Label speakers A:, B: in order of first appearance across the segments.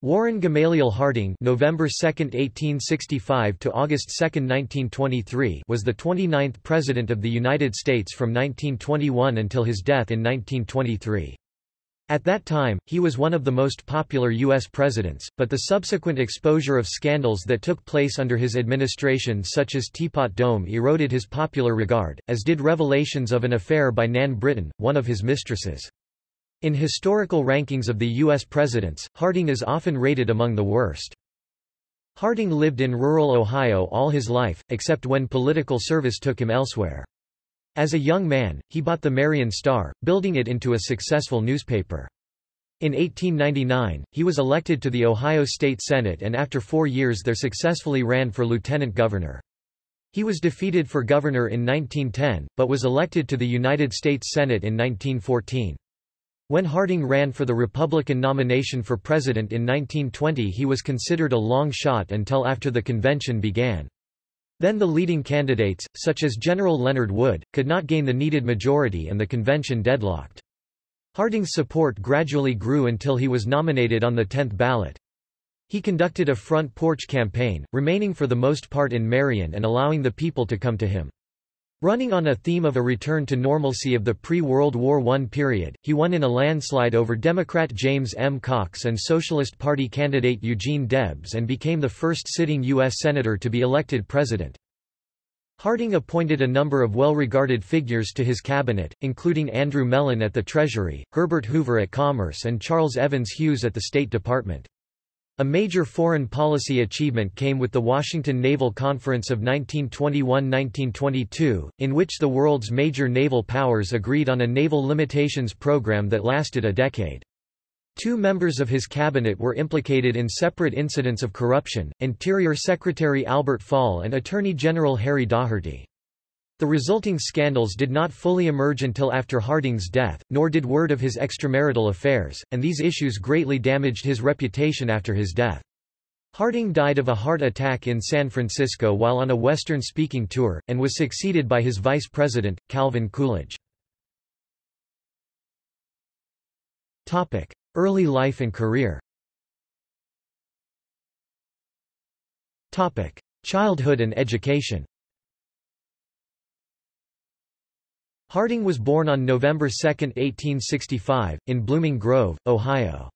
A: Warren Gamaliel Harding November 2, 1865 to August 2, 1923 was the 29th President of the United States from 1921 until his death in 1923. At that time, he was one of the most popular U.S. presidents, but the subsequent exposure of scandals that took place under his administration such as Teapot Dome eroded his popular regard, as did revelations of an affair by Nan Britton, one of his mistresses. In historical rankings of the U.S. presidents, Harding is often rated among the worst. Harding lived in rural Ohio all his life, except when political service took him elsewhere. As a young man, he bought the Marion Star, building it into a successful newspaper. In 1899, he was elected to the Ohio State Senate and after four years there successfully ran for lieutenant governor. He was defeated for governor in 1910, but was elected to the United States Senate in 1914. When Harding ran for the Republican nomination for president in 1920 he was considered a long shot until after the convention began. Then the leading candidates, such as General Leonard Wood, could not gain the needed majority and the convention deadlocked. Harding's support gradually grew until he was nominated on the 10th ballot. He conducted a front porch campaign, remaining for the most part in Marion and allowing the people to come to him. Running on a theme of a return to normalcy of the pre-World War I period, he won in a landslide over Democrat James M. Cox and Socialist Party candidate Eugene Debs and became the first sitting U.S. Senator to be elected president. Harding appointed a number of well-regarded figures to his cabinet, including Andrew Mellon at the Treasury, Herbert Hoover at Commerce and Charles Evans Hughes at the State Department. A major foreign policy achievement came with the Washington Naval Conference of 1921–1922, in which the world's major naval powers agreed on a naval limitations program that lasted a decade. Two members of his cabinet were implicated in separate incidents of corruption, Interior Secretary Albert Fall and Attorney General Harry Daugherty. The resulting scandals did not fully emerge until after Harding's death, nor did word of his extramarital affairs, and these issues greatly damaged his reputation after his death. Harding died of a heart attack in San Francisco while on a Western speaking tour, and was succeeded by his vice president, Calvin Coolidge. Early life and career Childhood and education Harding was born on November 2, 1865, in Blooming Grove, Ohio.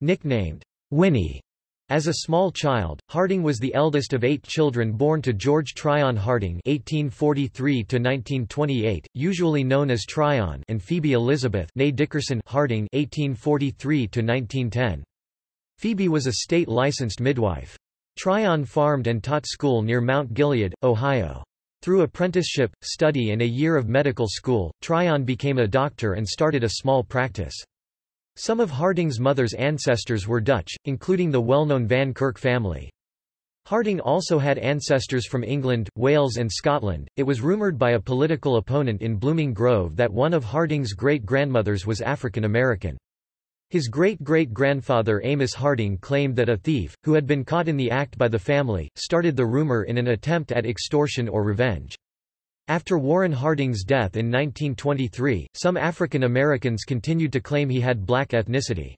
A: Nicknamed Winnie as a small child, Harding was the eldest of eight children born to George Tryon Harding (1843–1928), usually known as Tryon, and Phoebe Elizabeth Dickerson Harding (1843–1910). Phoebe was a state-licensed midwife. Tryon farmed and taught school near Mount Gilead, Ohio. Through apprenticeship, study and a year of medical school, Tryon became a doctor and started a small practice. Some of Harding's mother's ancestors were Dutch, including the well-known Van Kirk family. Harding also had ancestors from England, Wales and Scotland. It was rumored by a political opponent in Blooming Grove that one of Harding's great-grandmothers was African American. His great-great-grandfather Amos Harding claimed that a thief, who had been caught in the act by the family, started the rumor in an attempt at extortion or revenge. After Warren Harding's death in 1923, some African Americans continued to claim he had black ethnicity.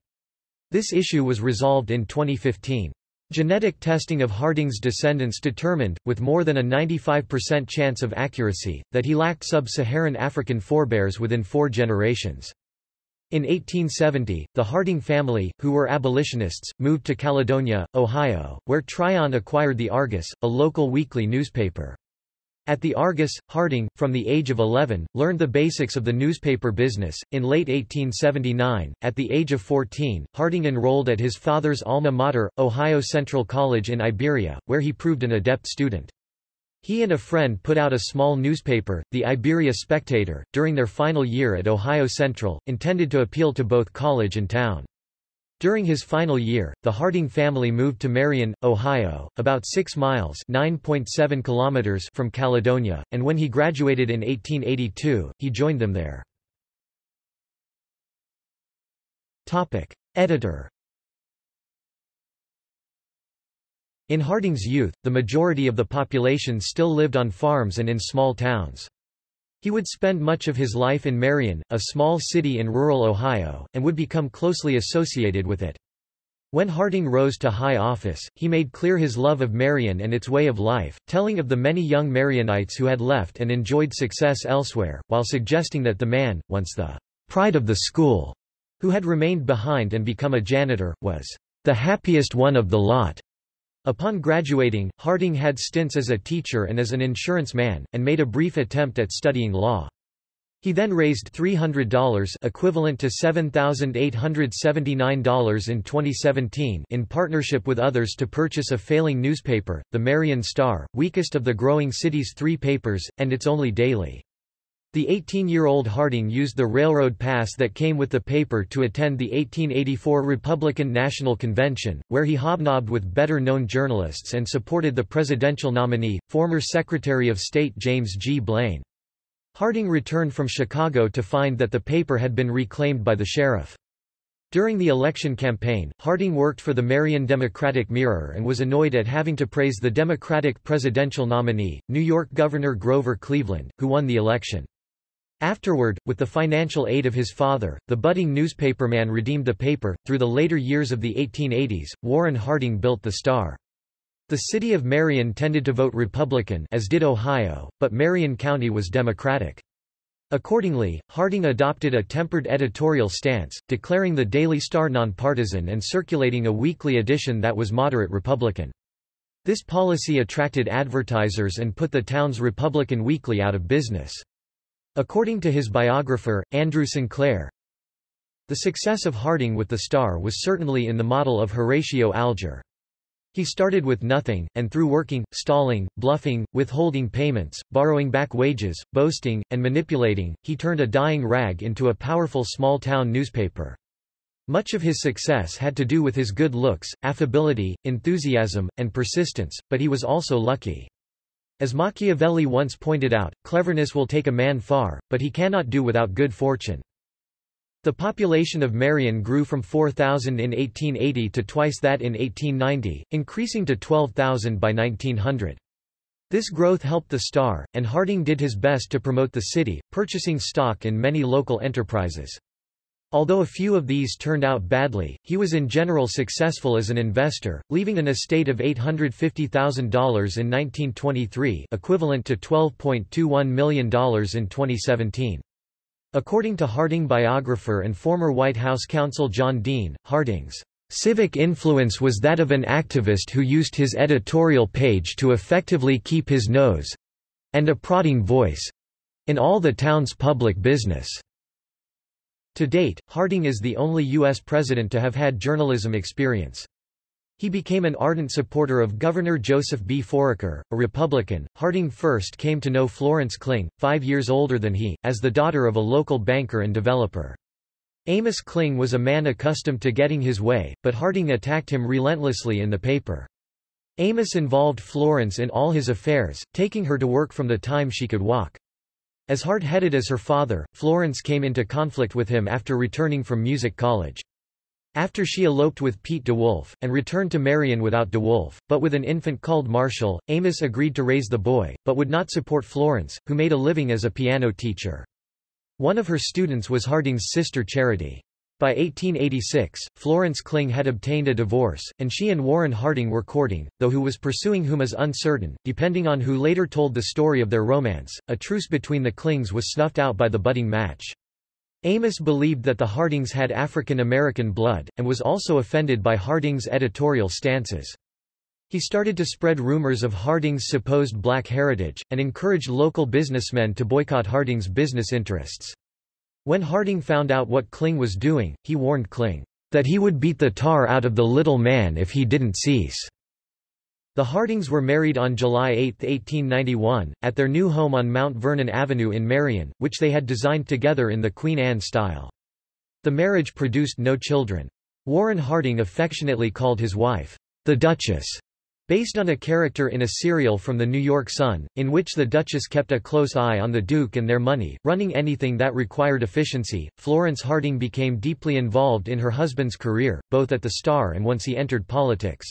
A: This issue was resolved in 2015. Genetic testing of Harding's descendants determined, with more than a 95% chance of accuracy, that he lacked sub-Saharan African forebears within four generations. In 1870, the Harding family, who were abolitionists, moved to Caledonia, Ohio, where Tryon acquired the Argus, a local weekly newspaper. At the Argus, Harding, from the age of 11, learned the basics of the newspaper business. In late 1879, at the age of 14, Harding enrolled at his father's alma mater, Ohio Central College in Iberia, where he proved an adept student. He and a friend put out a small newspaper, the Iberia Spectator, during their final year at Ohio Central, intended to appeal to both college and town. During his final year, the Harding family moved to Marion, Ohio, about 6 miles (9.7 kilometers) from Caledonia, and when he graduated in 1882, he joined them there. Editor In Harding's youth, the majority of the population still lived on farms and in small towns. He would spend much of his life in Marion, a small city in rural Ohio, and would become closely associated with it. When Harding rose to high office, he made clear his love of Marion and its way of life, telling of the many young Marionites who had left and enjoyed success elsewhere, while suggesting that the man, once the pride of the school, who had remained behind and become a janitor, was the happiest one of the lot. Upon graduating, Harding had stints as a teacher and as an insurance man, and made a brief attempt at studying law. He then raised $300 equivalent to $7,879 in 2017 in partnership with others to purchase a failing newspaper, the Marion Star, weakest of the growing city's three papers, and its only daily. The 18-year-old Harding used the railroad pass that came with the paper to attend the 1884 Republican National Convention, where he hobnobbed with better-known journalists and supported the presidential nominee, former Secretary of State James G. Blaine. Harding returned from Chicago to find that the paper had been reclaimed by the sheriff. During the election campaign, Harding worked for the Marion Democratic Mirror and was annoyed at having to praise the Democratic presidential nominee, New York Governor Grover Cleveland, who won the election. Afterward, with the financial aid of his father, the budding newspaperman redeemed the paper. Through the later years of the 1880s, Warren Harding built the Star. The city of Marion tended to vote Republican as did Ohio, but Marion County was Democratic. Accordingly, Harding adopted a tempered editorial stance, declaring the Daily Star nonpartisan and circulating a weekly edition that was moderate Republican. This policy attracted advertisers and put the town's Republican weekly out of business. According to his biographer, Andrew Sinclair, the success of Harding with the Star was certainly in the model of Horatio Alger. He started with nothing, and through working, stalling, bluffing, withholding payments, borrowing back wages, boasting, and manipulating, he turned a dying rag into a powerful small-town newspaper. Much of his success had to do with his good looks, affability, enthusiasm, and persistence, but he was also lucky. As Machiavelli once pointed out, cleverness will take a man far, but he cannot do without good fortune. The population of Marion grew from 4,000 in 1880 to twice that in 1890, increasing to 12,000 by 1900. This growth helped the Star, and Harding did his best to promote the city, purchasing stock in many local enterprises. Although a few of these turned out badly, he was in general successful as an investor, leaving an estate of $850,000 in 1923 equivalent to $12.21 million in 2017. According to Harding biographer and former White House counsel John Dean, Harding's civic influence was that of an activist who used his editorial page to effectively keep his nose—and a prodding voice—in all the town's public business. To date, Harding is the only U.S. president to have had journalism experience. He became an ardent supporter of Governor Joseph B. Foraker, a Republican. Harding first came to know Florence Kling, five years older than he, as the daughter of a local banker and developer. Amos Kling was a man accustomed to getting his way, but Harding attacked him relentlessly in the paper. Amos involved Florence in all his affairs, taking her to work from the time she could walk. As hard-headed as her father, Florence came into conflict with him after returning from music college. After she eloped with Pete DeWolf, and returned to Marion without DeWolf, but with an infant called Marshall, Amos agreed to raise the boy, but would not support Florence, who made a living as a piano teacher. One of her students was Harding's sister Charity. By 1886, Florence Kling had obtained a divorce, and she and Warren Harding were courting, though who was pursuing whom is uncertain, depending on who later told the story of their romance. A truce between the Klings was snuffed out by the budding match. Amos believed that the Hardings had African American blood, and was also offended by Harding's editorial stances. He started to spread rumors of Harding's supposed black heritage, and encouraged local businessmen to boycott Harding's business interests. When Harding found out what Kling was doing, he warned Kling, that he would beat the tar out of the little man if he didn't cease. The Hardings were married on July 8, 1891, at their new home on Mount Vernon Avenue in Marion, which they had designed together in the Queen Anne style. The marriage produced no children. Warren Harding affectionately called his wife, the Duchess, based on a character in a serial from the New York Sun, in which the Duchess kept a close eye on the Duke and their money, running anything that required efficiency. Florence Harding became deeply involved in her husband's career, both at the Star and once he entered politics.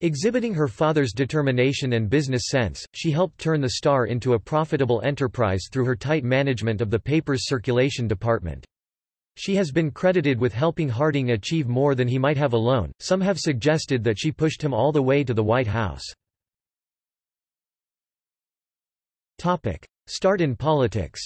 A: Exhibiting her father's determination and business sense, she helped turn the Star into a profitable enterprise through her tight management of the paper's circulation department. She has been credited with helping Harding achieve more than he might have alone. Some have suggested that she pushed him all the way to the White House. Topic: Start in politics.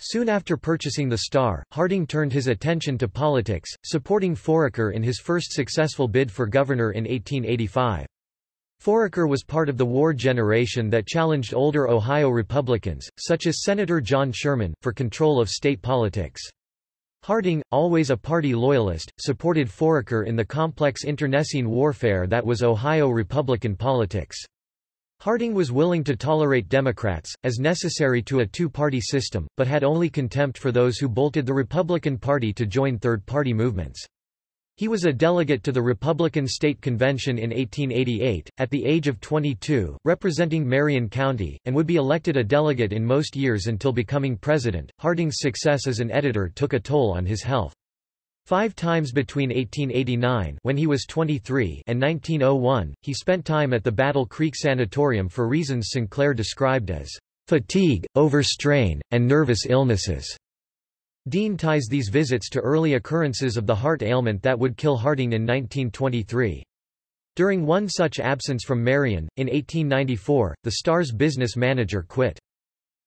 A: Soon after purchasing the Star, Harding turned his attention to politics, supporting Foraker in his first successful bid for governor in 1885. Foraker was part of the war generation that challenged older Ohio Republicans, such as Senator John Sherman, for control of state politics. Harding, always a party loyalist, supported Foraker in the complex internecine warfare that was Ohio Republican politics. Harding was willing to tolerate Democrats, as necessary to a two-party system, but had only contempt for those who bolted the Republican Party to join third-party movements. He was a delegate to the Republican State Convention in 1888, at the age of 22, representing Marion County, and would be elected a delegate in most years until becoming president. Harding's success as an editor took a toll on his health. Five times between 1889 when he was 23 and 1901, he spent time at the Battle Creek Sanatorium for reasons Sinclair described as fatigue, overstrain, and nervous illnesses. Dean ties these visits to early occurrences of the heart ailment that would kill Harding in 1923. During one such absence from Marion, in 1894, the Star's business manager quit.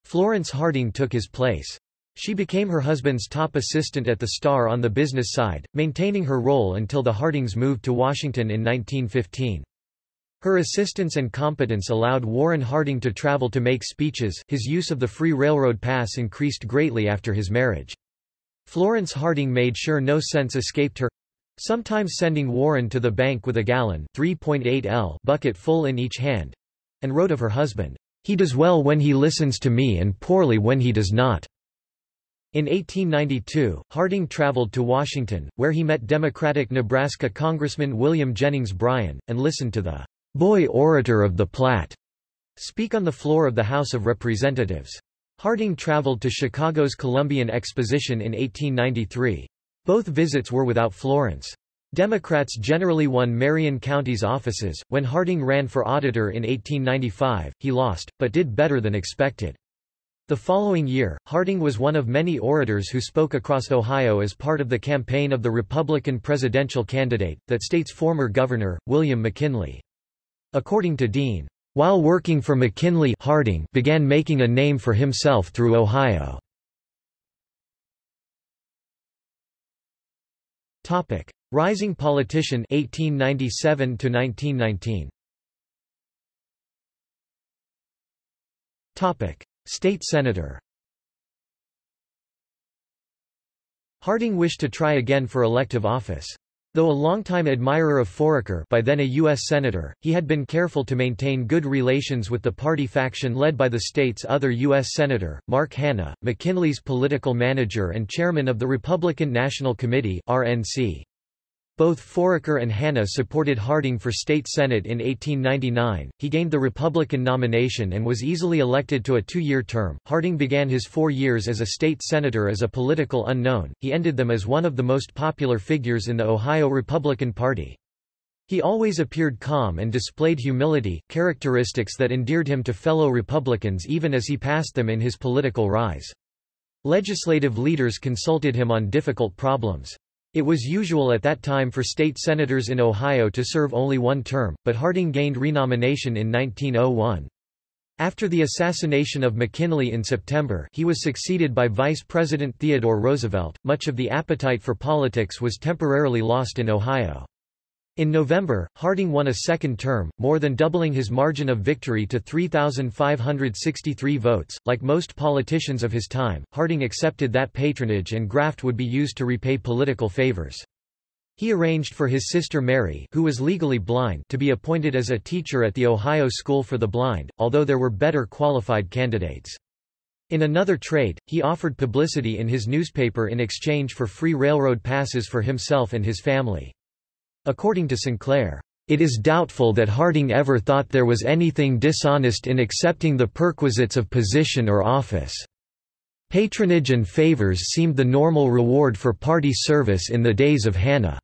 A: Florence Harding took his place. She became her husband's top assistant at the Star on the business side, maintaining her role until the Hardings moved to Washington in 1915. Her assistance and competence allowed Warren Harding to travel to make speeches his use of the free railroad pass increased greatly after his marriage. Florence Harding made sure no sense escaped her, sometimes sending Warren to the bank with a gallon 3.8 L bucket full in each hand, and wrote of her husband, "He does well when he listens to me and poorly when he does not." In 1892, Harding traveled to Washington, where he met Democratic Nebraska Congressman William Jennings Bryan, and listened to the boy orator of the Platte speak on the floor of the House of Representatives. Harding traveled to Chicago's Columbian Exposition in 1893. Both visits were without Florence. Democrats generally won Marion County's offices. When Harding ran for auditor in 1895, he lost, but did better than expected. The following year, Harding was one of many orators who spoke across Ohio as part of the campaign of the Republican presidential candidate, that state's former governor, William McKinley. According to Dean, while working for McKinley Harding began making a name for himself through Ohio. Topic: Rising politician 1897 to 1919. Topic: State Senator Harding wished to try again for elective office. Though a longtime admirer of Foraker by then a U.S. Senator, he had been careful to maintain good relations with the party faction led by the state's other U.S. Senator, Mark Hanna, McKinley's political manager and chairman of the Republican National Committee RNC. Both Foraker and Hanna supported Harding for state senate in 1899. He gained the Republican nomination and was easily elected to a two-year term. Harding began his four years as a state senator as a political unknown. He ended them as one of the most popular figures in the Ohio Republican Party. He always appeared calm and displayed humility, characteristics that endeared him to fellow Republicans even as he passed them in his political rise. Legislative leaders consulted him on difficult problems. It was usual at that time for state senators in Ohio to serve only one term, but Harding gained renomination in 1901. After the assassination of McKinley in September he was succeeded by Vice President Theodore Roosevelt. Much of the appetite for politics was temporarily lost in Ohio. In November, Harding won a second term, more than doubling his margin of victory to 3,563 votes. Like most politicians of his time, Harding accepted that patronage and graft would be used to repay political favors. He arranged for his sister Mary, who was legally blind, to be appointed as a teacher at the Ohio School for the Blind, although there were better qualified candidates. In another trade, he offered publicity in his newspaper in exchange for free railroad passes for himself and his family. According to Sinclair, it is doubtful that Harding ever thought there was anything dishonest in accepting the perquisites of position or office. Patronage and favors seemed the normal reward for party service in the days of Hanna.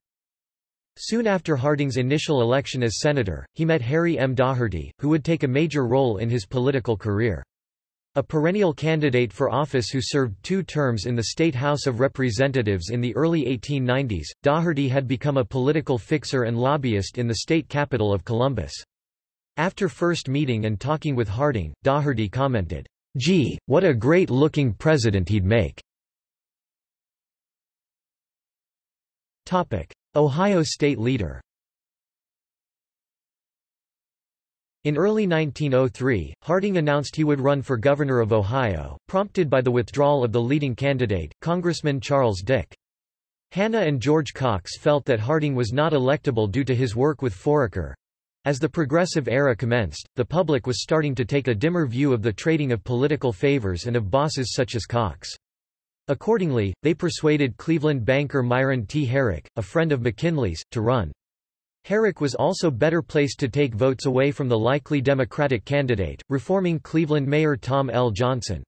A: Soon after Harding's initial election as senator, he met Harry M. Daugherty, who would take a major role in his political career. A perennial candidate for office who served two terms in the State House of Representatives in the early 1890s, Daugherty had become a political fixer and lobbyist in the state capital of Columbus. After first meeting and talking with Harding, Daugherty commented, Gee, what a great-looking president he'd make. Ohio state leader In early 1903, Harding announced he would run for governor of Ohio, prompted by the withdrawal of the leading candidate, Congressman Charles Dick. Hanna and George Cox felt that Harding was not electable due to his work with Foraker. As the Progressive era commenced, the public was starting to take a dimmer view of the trading of political favors and of bosses such as Cox. Accordingly, they persuaded Cleveland banker Myron T. Herrick, a friend of McKinley's, to run. Herrick was also better placed to take votes away from the likely Democratic candidate, reforming Cleveland Mayor Tom L. Johnson.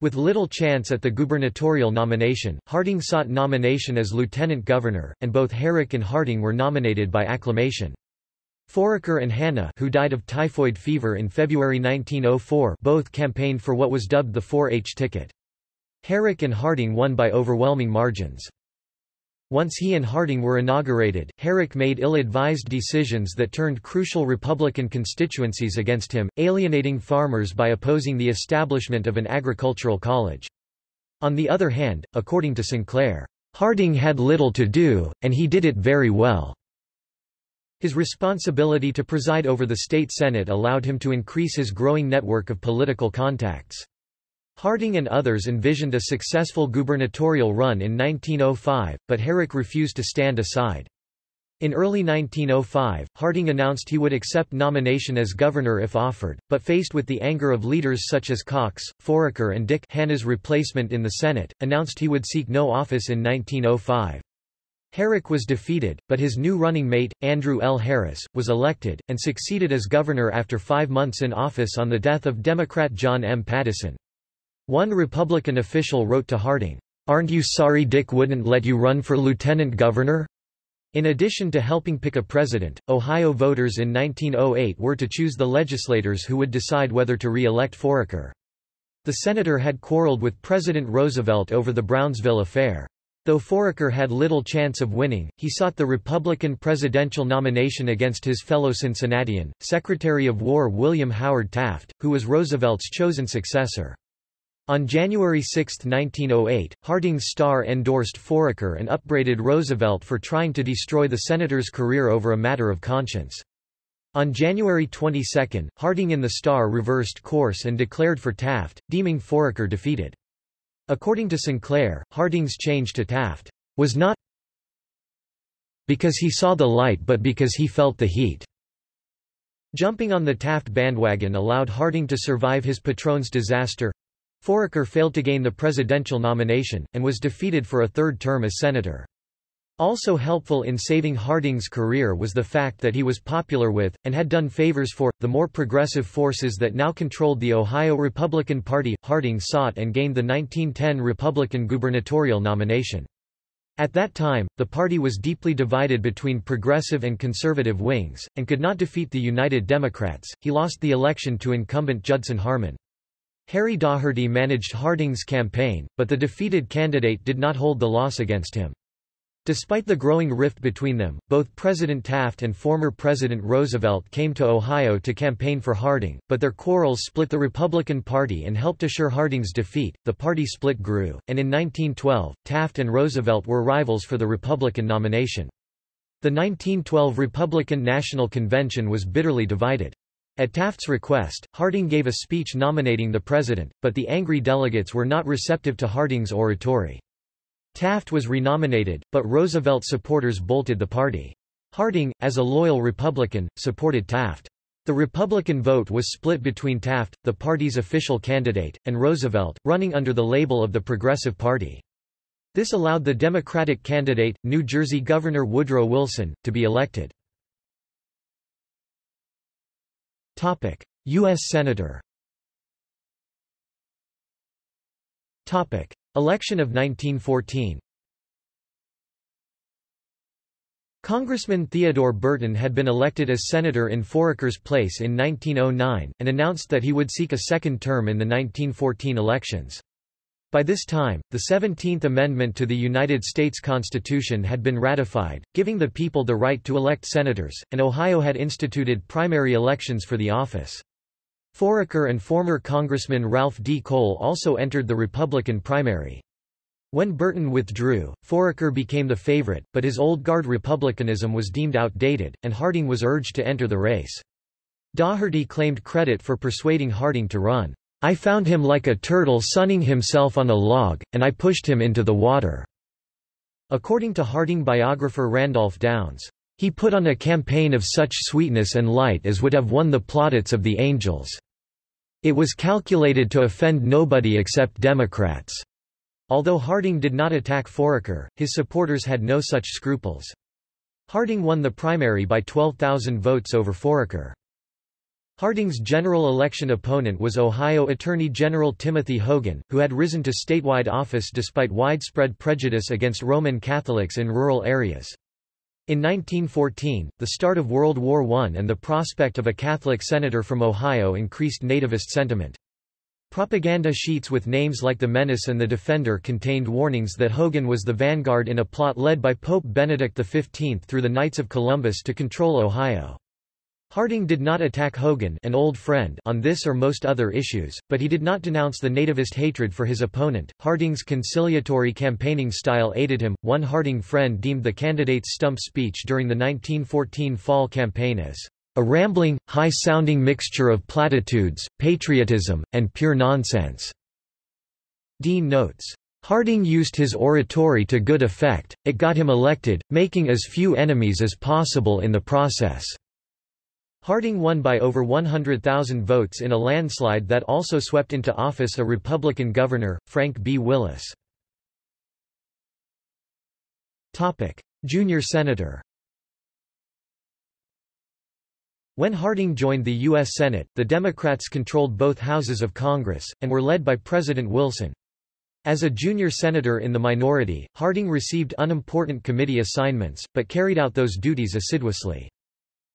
A: With little chance at the gubernatorial nomination, Harding sought nomination as lieutenant governor, and both Herrick and Harding were nominated by acclamation. Foraker and Hanna who died of typhoid fever in February 1904 both campaigned for what was dubbed the 4-H ticket. Herrick and Harding won by overwhelming margins. Once he and Harding were inaugurated, Herrick made ill-advised decisions that turned crucial Republican constituencies against him, alienating farmers by opposing the establishment of an agricultural college. On the other hand, according to Sinclair, Harding had little to do, and he did it very well. His responsibility to preside over the state senate allowed him to increase his growing network of political contacts. Harding and others envisioned a successful gubernatorial run in 1905, but Herrick refused to stand aside. In early 1905, Harding announced he would accept nomination as governor if offered, but faced with the anger of leaders such as Cox, Foraker and Dick Hanna's replacement in the Senate, announced he would seek no office in 1905. Herrick was defeated, but his new running mate, Andrew L. Harris, was elected, and succeeded as governor after five months in office on the death of Democrat John M. Pattison. One Republican official wrote to Harding, "'Aren't you sorry Dick wouldn't let you run for lieutenant governor?' In addition to helping pick a president, Ohio voters in 1908 were to choose the legislators who would decide whether to re-elect Foraker. The senator had quarreled with President Roosevelt over the Brownsville affair. Though Foraker had little chance of winning, he sought the Republican presidential nomination against his fellow Cincinnatian, Secretary of War William Howard Taft, who was Roosevelt's chosen successor. On January 6, 1908, Harding's Star endorsed Foraker and upbraided Roosevelt for trying to destroy the senator's career over a matter of conscience. On January 22, Harding in the Star reversed course and declared for Taft, deeming Foraker defeated. According to Sinclair, Harding's change to Taft was not because he saw the light but because he felt the heat. Jumping on the Taft bandwagon allowed Harding to survive his patron's disaster, Foraker failed to gain the presidential nomination, and was defeated for a third term as senator. Also helpful in saving Harding's career was the fact that he was popular with, and had done favors for, the more progressive forces that now controlled the Ohio Republican Party. Harding sought and gained the 1910 Republican gubernatorial nomination. At that time, the party was deeply divided between progressive and conservative wings, and could not defeat the United Democrats. He lost the election to incumbent Judson Harmon. Harry Daugherty managed Harding's campaign, but the defeated candidate did not hold the loss against him. Despite the growing rift between them, both President Taft and former President Roosevelt came to Ohio to campaign for Harding, but their quarrels split the Republican Party and helped assure Harding's defeat. The party split grew, and in 1912, Taft and Roosevelt were rivals for the Republican nomination. The 1912 Republican National Convention was bitterly divided. At Taft's request, Harding gave a speech nominating the president, but the angry delegates were not receptive to Harding's oratory. Taft was renominated, but Roosevelt supporters bolted the party. Harding, as a loyal Republican, supported Taft. The Republican vote was split between Taft, the party's official candidate, and Roosevelt, running under the label of the Progressive Party. This allowed the Democratic candidate, New Jersey Governor Woodrow Wilson, to be elected. Topic: US Senator. Topic: Election of 1914. Congressman Theodore Burton had been elected as senator in Foraker's place in 1909, and announced that he would seek a second term in the 1914 elections. By this time, the 17th Amendment to the United States Constitution had been ratified, giving the people the right to elect senators, and Ohio had instituted primary elections for the office. Foraker and former Congressman Ralph D. Cole also entered the Republican primary. When Burton withdrew, Foraker became the favorite, but his old guard republicanism was deemed outdated, and Harding was urged to enter the race. Daugherty claimed credit for persuading Harding to run. I found him like a turtle sunning himself on a log, and I pushed him into the water. According to Harding biographer Randolph Downes, he put on a campaign of such sweetness and light as would have won the plaudits of the angels. It was calculated to offend nobody except Democrats. Although Harding did not attack Foraker, his supporters had no such scruples. Harding won the primary by 12,000 votes over Foraker. Harding's general election opponent was Ohio Attorney General Timothy Hogan, who had risen to statewide office despite widespread prejudice against Roman Catholics in rural areas. In 1914, the start of World War I and the prospect of a Catholic senator from Ohio increased nativist sentiment. Propaganda sheets with names like the Menace and the Defender contained warnings that Hogan was the vanguard in a plot led by Pope Benedict XV through the Knights of Columbus to control Ohio. Harding did not attack Hogan an old friend on this or most other issues, but he did not denounce the nativist hatred for his opponent. Harding's conciliatory campaigning style aided him. One Harding friend deemed the candidate's stump speech during the 1914 fall campaign as a rambling, high-sounding mixture of platitudes, patriotism, and pure nonsense. Dean notes, Harding used his oratory to good effect, it got him elected, making as few enemies as possible in the process. Harding won by over 100,000 votes in a landslide that also swept into office a Republican governor, Frank B. Willis. Junior senator When Harding joined the U.S. Senate, the Democrats controlled both houses of Congress, and were led by President Wilson. As a junior senator in the minority, Harding received unimportant committee assignments, but carried out those duties assiduously.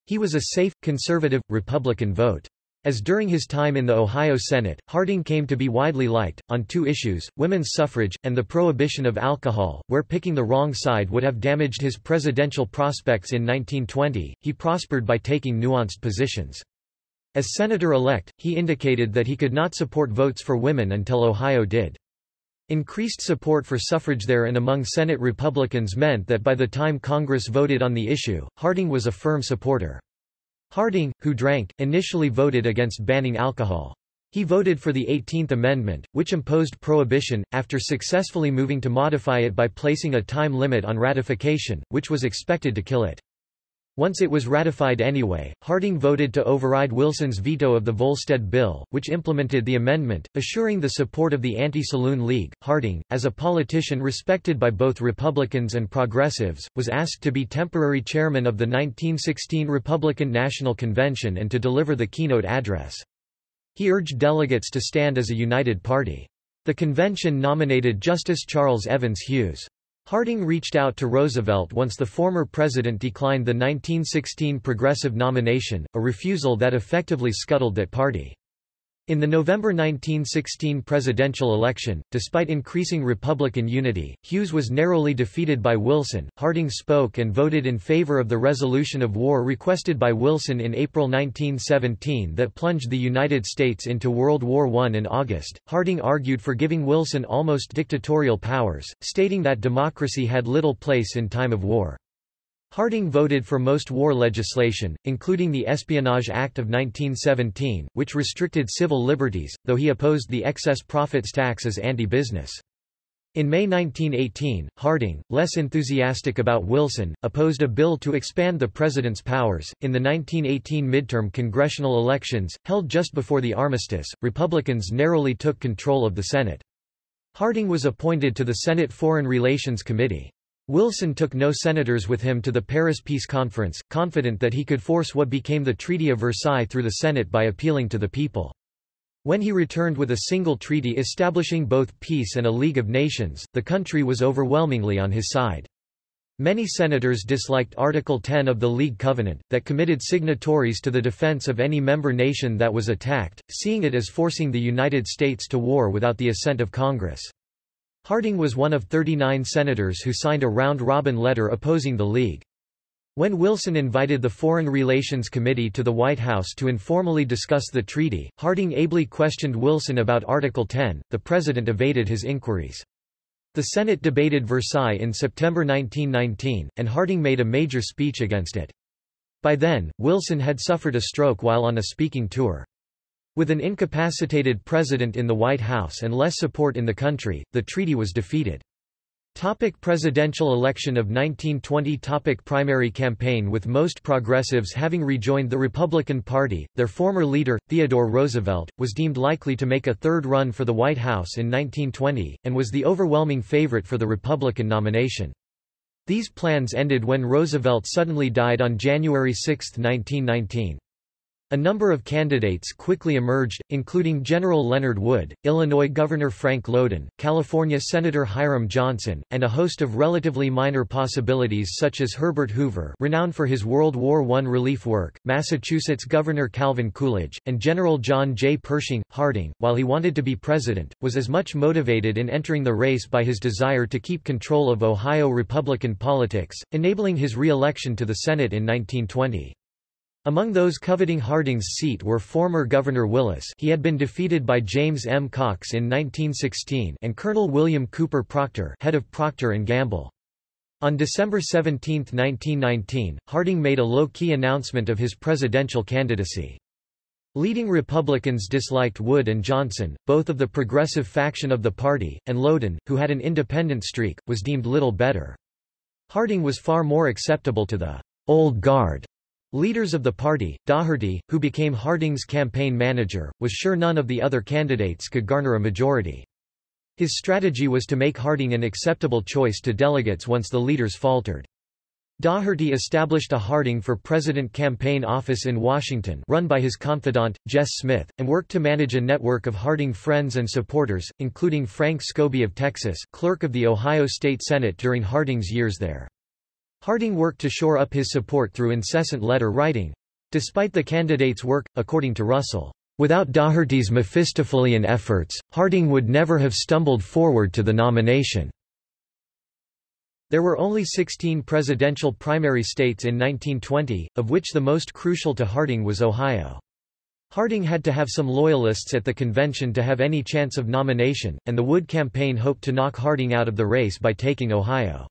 A: He was a safe, conservative, Republican vote. As during his time in the Ohio Senate, Harding came to be widely liked, on two issues, women's suffrage, and the prohibition of alcohol, where picking the wrong side would have damaged his presidential prospects in 1920, he prospered by taking nuanced positions. As senator-elect, he indicated that he could not support votes for women until Ohio did. Increased support for suffrage there and among Senate Republicans meant that by the time Congress voted on the issue, Harding was a firm supporter. Harding, who drank, initially voted against banning alcohol. He voted for the 18th Amendment, which imposed prohibition, after successfully moving to modify it by placing a time limit on ratification, which was expected to kill it. Once it was ratified anyway, Harding voted to override Wilson's veto of the Volstead Bill, which implemented the amendment, assuring the support of the Anti-Saloon League. Harding, as a politician respected by both Republicans and progressives, was asked to be temporary chairman of the 1916 Republican National Convention and to deliver the keynote address. He urged delegates to stand as a united party. The convention nominated Justice Charles Evans Hughes. Harding reached out to Roosevelt once the former president declined the 1916 Progressive nomination, a refusal that effectively scuttled that party. In the November 1916 presidential election, despite increasing Republican unity, Hughes was narrowly defeated by Wilson. Harding spoke and voted in favor of the resolution of war requested by Wilson in April 1917 that plunged the United States into World War I in August. Harding argued for giving Wilson almost dictatorial powers, stating that democracy had little place in time of war. Harding voted for most war legislation, including the Espionage Act of 1917, which restricted civil liberties, though he opposed the excess profits tax as anti-business. In May 1918, Harding, less enthusiastic about Wilson, opposed a bill to expand the president's powers. In the 1918 midterm congressional elections, held just before the armistice, Republicans narrowly took control of the Senate. Harding was appointed to the Senate Foreign Relations Committee. Wilson took no senators with him to the Paris Peace Conference, confident that he could force what became the Treaty of Versailles through the Senate by appealing to the people. When he returned with a single treaty establishing both peace and a League of Nations, the country was overwhelmingly on his side. Many senators disliked Article 10 of the League Covenant, that committed signatories to the defense of any member nation that was attacked, seeing it as forcing the United States to war without the assent of Congress. Harding was one of 39 senators who signed a round-robin letter opposing the League. When Wilson invited the Foreign Relations Committee to the White House to informally discuss the treaty, Harding ably questioned Wilson about Article 10. The president evaded his inquiries. The Senate debated Versailles in September 1919, and Harding made a major speech against it. By then, Wilson had suffered a stroke while on a speaking tour. With an incapacitated president in the White House and less support in the country, the treaty was defeated. Topic presidential election of 1920 Topic Primary campaign With most progressives having rejoined the Republican Party, their former leader, Theodore Roosevelt, was deemed likely to make a third run for the White House in 1920, and was the overwhelming favorite for the Republican nomination. These plans ended when Roosevelt suddenly died on January 6, 1919. A number of candidates quickly emerged, including General Leonard Wood, Illinois Governor Frank Lowden, California Senator Hiram Johnson, and a host of relatively minor possibilities such as Herbert Hoover renowned for his World War I relief work, Massachusetts Governor Calvin Coolidge, and General John J. Pershing. Harding, while he wanted to be president, was as much motivated in entering the race by his desire to keep control of Ohio Republican politics, enabling his re-election to the Senate in 1920. Among those coveting Harding's seat were former Governor Willis he had been defeated by James M. Cox in 1916 and Colonel William Cooper Procter head of Procter & Gamble. On December 17, 1919, Harding made a low-key announcement of his presidential candidacy. Leading Republicans disliked Wood and Johnson, both of the progressive faction of the party, and Lowden, who had an independent streak, was deemed little better. Harding was far more acceptable to the old guard Leaders of the party, Daugherty, who became Harding's campaign manager, was sure none of the other candidates could garner a majority. His strategy was to make Harding an acceptable choice to delegates once the leaders faltered. Daugherty established a Harding for President campaign office in Washington run by his confidant, Jess Smith, and worked to manage a network of Harding friends and supporters, including Frank Scobey of Texas clerk of the Ohio State Senate during Harding's years there. Harding worked to shore up his support through incessant letter writing. Despite the candidate's work, according to Russell, without Daugherty's Mephistophelian efforts, Harding would never have stumbled forward to the nomination. There were only 16 presidential primary states in 1920, of which the most crucial to Harding was Ohio. Harding had to have some loyalists at the convention to have any chance of nomination, and the Wood campaign hoped to knock Harding out of the race by taking Ohio.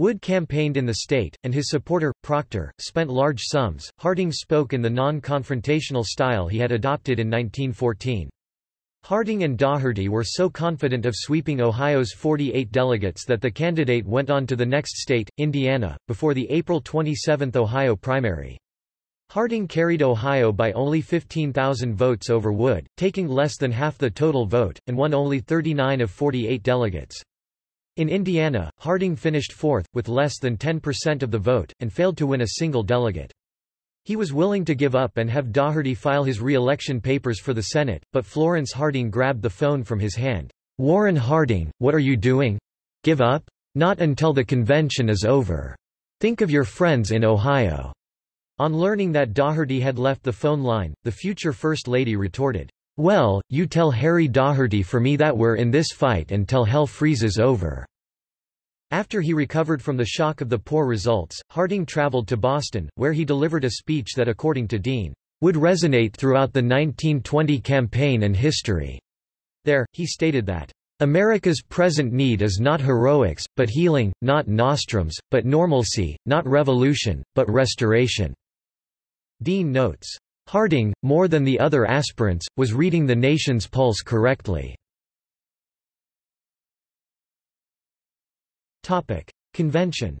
A: Wood campaigned in the state, and his supporter, Procter, spent large sums. Harding spoke in the non-confrontational style he had adopted in 1914. Harding and Daugherty were so confident of sweeping Ohio's 48 delegates that the candidate went on to the next state, Indiana, before the April 27 Ohio primary. Harding carried Ohio by only 15,000 votes over Wood, taking less than half the total vote, and won only 39 of 48 delegates. In Indiana, Harding finished fourth, with less than 10% of the vote, and failed to win a single delegate. He was willing to give up and have Daugherty file his re-election papers for the Senate, but Florence Harding grabbed the phone from his hand. Warren Harding, what are you doing? Give up? Not until the convention is over. Think of your friends in Ohio. On learning that Daugherty had left the phone line, the future First Lady retorted, well, you tell Harry Daugherty for me that we're in this fight until hell freezes over." After he recovered from the shock of the poor results, Harding traveled to Boston, where he delivered a speech that according to Dean, would resonate throughout the 1920 campaign and history. There, he stated that, America's present need is not heroics, but healing, not nostrums, but normalcy, not revolution, but restoration." Dean notes, Harding, more than the other aspirants, was reading the nation's pulse correctly. Convention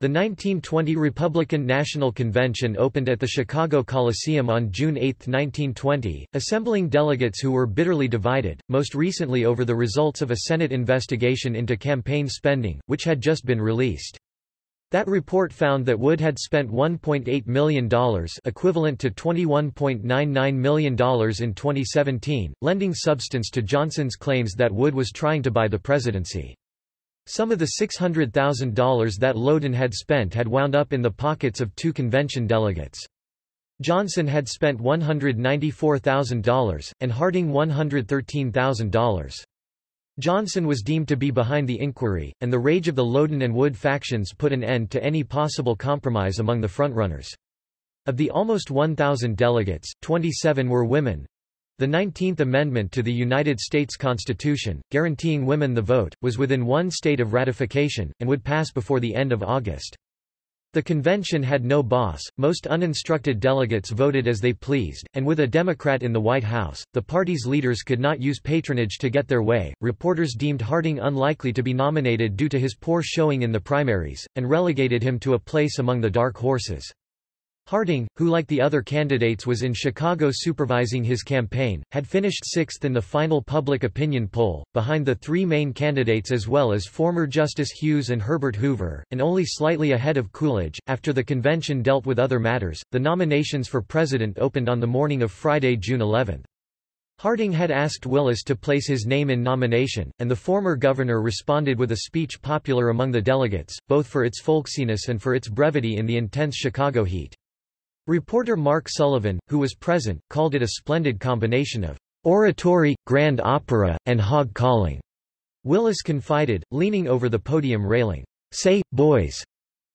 A: The 1920 Republican National Convention opened at the Chicago Coliseum on June 8, 1920, assembling delegates who were bitterly divided, most recently over the results of a Senate investigation into campaign spending, which had just been released. That report found that Wood had spent $1.8 million equivalent to $21.99 million in 2017, lending substance to Johnson's claims that Wood was trying to buy the presidency. Some of the $600,000 that Lowden had spent had wound up in the pockets of two convention delegates. Johnson had spent $194,000, and Harding $113,000. Johnson was deemed to be behind the inquiry, and the rage of the Lowden and Wood factions put an end to any possible compromise among the frontrunners. Of the almost 1,000 delegates, 27 were women. The 19th Amendment to the United States Constitution, guaranteeing women the vote, was within one state of ratification, and would pass before the end of August. The convention had no boss, most uninstructed delegates voted as they pleased, and with a Democrat in the White House, the party's leaders could not use patronage to get their way. Reporters deemed Harding unlikely to be nominated due to his poor showing in the primaries, and relegated him to a place among the dark horses. Harding, who like the other candidates was in Chicago supervising his campaign, had finished sixth in the final public opinion poll, behind the three main candidates as well as former Justice Hughes and Herbert Hoover, and only slightly ahead of Coolidge. After the convention dealt with other matters, the nominations for president opened on the morning of Friday, June 11. Harding had asked Willis to place his name in nomination, and the former governor responded with a speech popular among the delegates, both for its folksiness and for its brevity in the intense Chicago heat. Reporter Mark Sullivan, who was present, called it a splendid combination of oratory, grand opera, and hog-calling. Willis confided, leaning over the podium railing, Say, boys!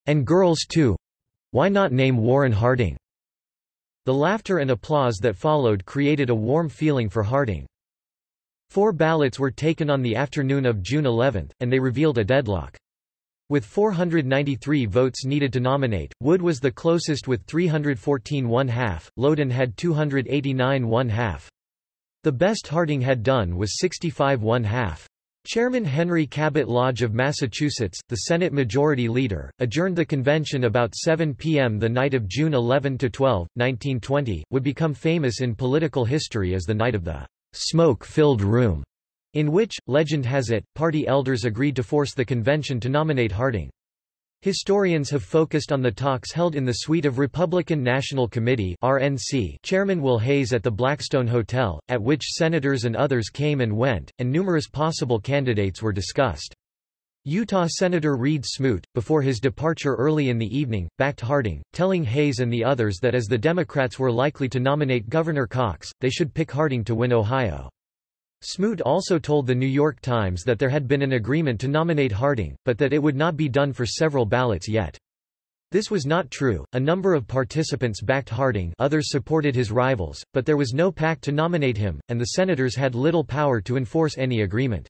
A: And girls too! Why not name Warren Harding? The laughter and applause that followed created a warm feeling for Harding. Four ballots were taken on the afternoon of June 11, and they revealed a deadlock. With 493 votes needed to nominate, Wood was the closest with 314 one-half, Lowden had 289 one-half. The best Harding had done was 65 one-half. Chairman Henry Cabot Lodge of Massachusetts, the Senate Majority Leader, adjourned the convention about 7 p.m. the night of June 11 to 12, 1920, would become famous in political history as the night of the smoke-filled room in which, legend has it, party elders agreed to force the convention to nominate Harding. Historians have focused on the talks held in the suite of Republican National Committee RNC Chairman Will Hays at the Blackstone Hotel, at which senators and others came and went, and numerous possible candidates were discussed. Utah Senator Reed Smoot, before his departure early in the evening, backed Harding, telling Hays and the others that as the Democrats were likely to nominate Governor Cox, they should pick Harding to win Ohio. Smoot also told The New York Times that there had been an agreement to nominate Harding, but that it would not be done for several ballots yet. This was not true, a number of participants backed Harding others supported his rivals, but there was no pact to nominate him, and the senators had little power to enforce any agreement.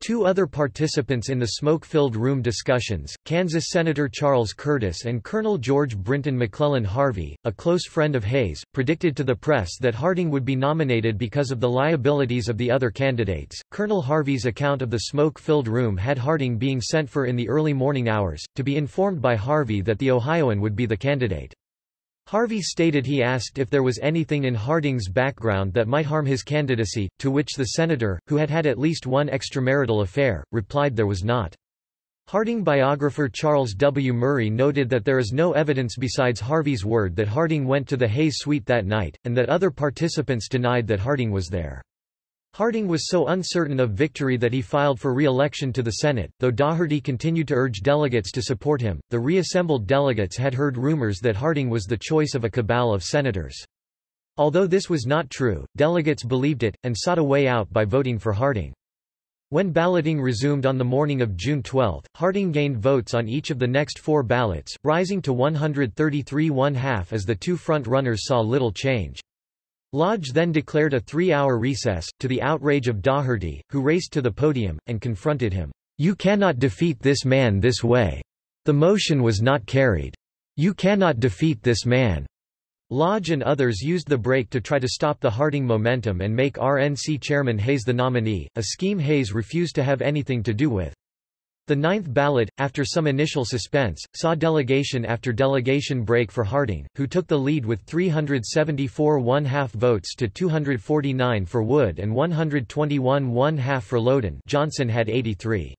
A: Two other participants in the smoke-filled room discussions, Kansas Senator Charles Curtis and Colonel George Brinton McClellan Harvey, a close friend of Hays, predicted to the press that Harding would be nominated because of the liabilities of the other candidates. Colonel Harvey's account of the smoke-filled room had Harding being sent for in the early morning hours, to be informed by Harvey that the Ohioan would be the candidate. Harvey stated he asked if there was anything in Harding's background that might harm his candidacy, to which the senator, who had had at least one extramarital affair, replied there was not. Harding biographer Charles W. Murray noted that there is no evidence besides Harvey's word that Harding went to the Hays suite that night, and that other participants denied that Harding was there. Harding was so uncertain of victory that he filed for re-election to the Senate, though Daugherty continued to urge delegates to support him. The reassembled delegates had heard rumors that Harding was the choice of a cabal of senators. Although this was not true, delegates believed it, and sought a way out by voting for Harding. When balloting resumed on the morning of June 12, Harding gained votes on each of the next four ballots, rising to 133 one-half as the two front-runners saw little change. Lodge then declared a three-hour recess, to the outrage of Daugherty, who raced to the podium, and confronted him. You cannot defeat this man this way. The motion was not carried. You cannot defeat this man. Lodge and others used the break to try to stop the Harding momentum and make RNC chairman Hays the nominee, a scheme Hays refused to have anything to do with. The ninth ballot, after some initial suspense, saw delegation after delegation break for Harding, who took the lead with 374 one-half votes to 249 for Wood and 121 one-half for Lowden Johnson had 83.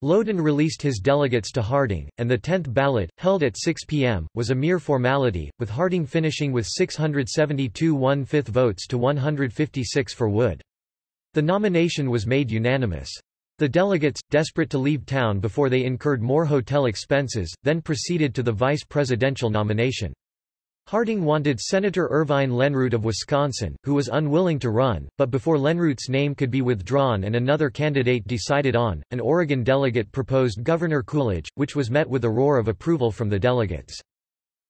A: Lowden released his delegates to Harding, and the tenth ballot, held at 6 p.m., was a mere formality, with Harding finishing with 672 one-fifth votes to 156 for Wood. The nomination was made unanimous. The delegates, desperate to leave town before they incurred more hotel expenses, then proceeded to the vice presidential nomination. Harding wanted Senator Irvine Lenroot of Wisconsin, who was unwilling to run, but before Lenroot's name could be withdrawn and another candidate decided on, an Oregon delegate proposed Governor Coolidge, which was met with a roar of approval from the delegates.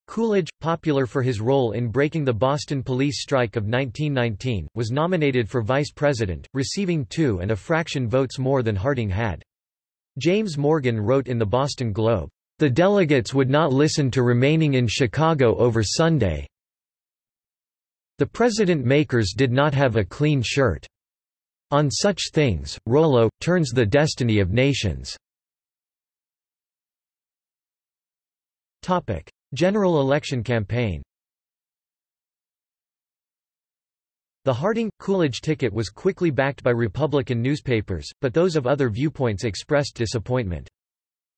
A: Coolidge, popular for his role in breaking the Boston police strike of 1919, was nominated for vice president, receiving two and a fraction votes more than Harding had. James Morgan wrote in the Boston Globe, the delegates would not listen to remaining in Chicago over Sunday. The president-makers did not have a clean shirt. On such things, Rollo, turns the destiny of nations. General election campaign The Harding-Coolidge ticket was quickly backed by Republican newspapers, but those of other viewpoints expressed disappointment.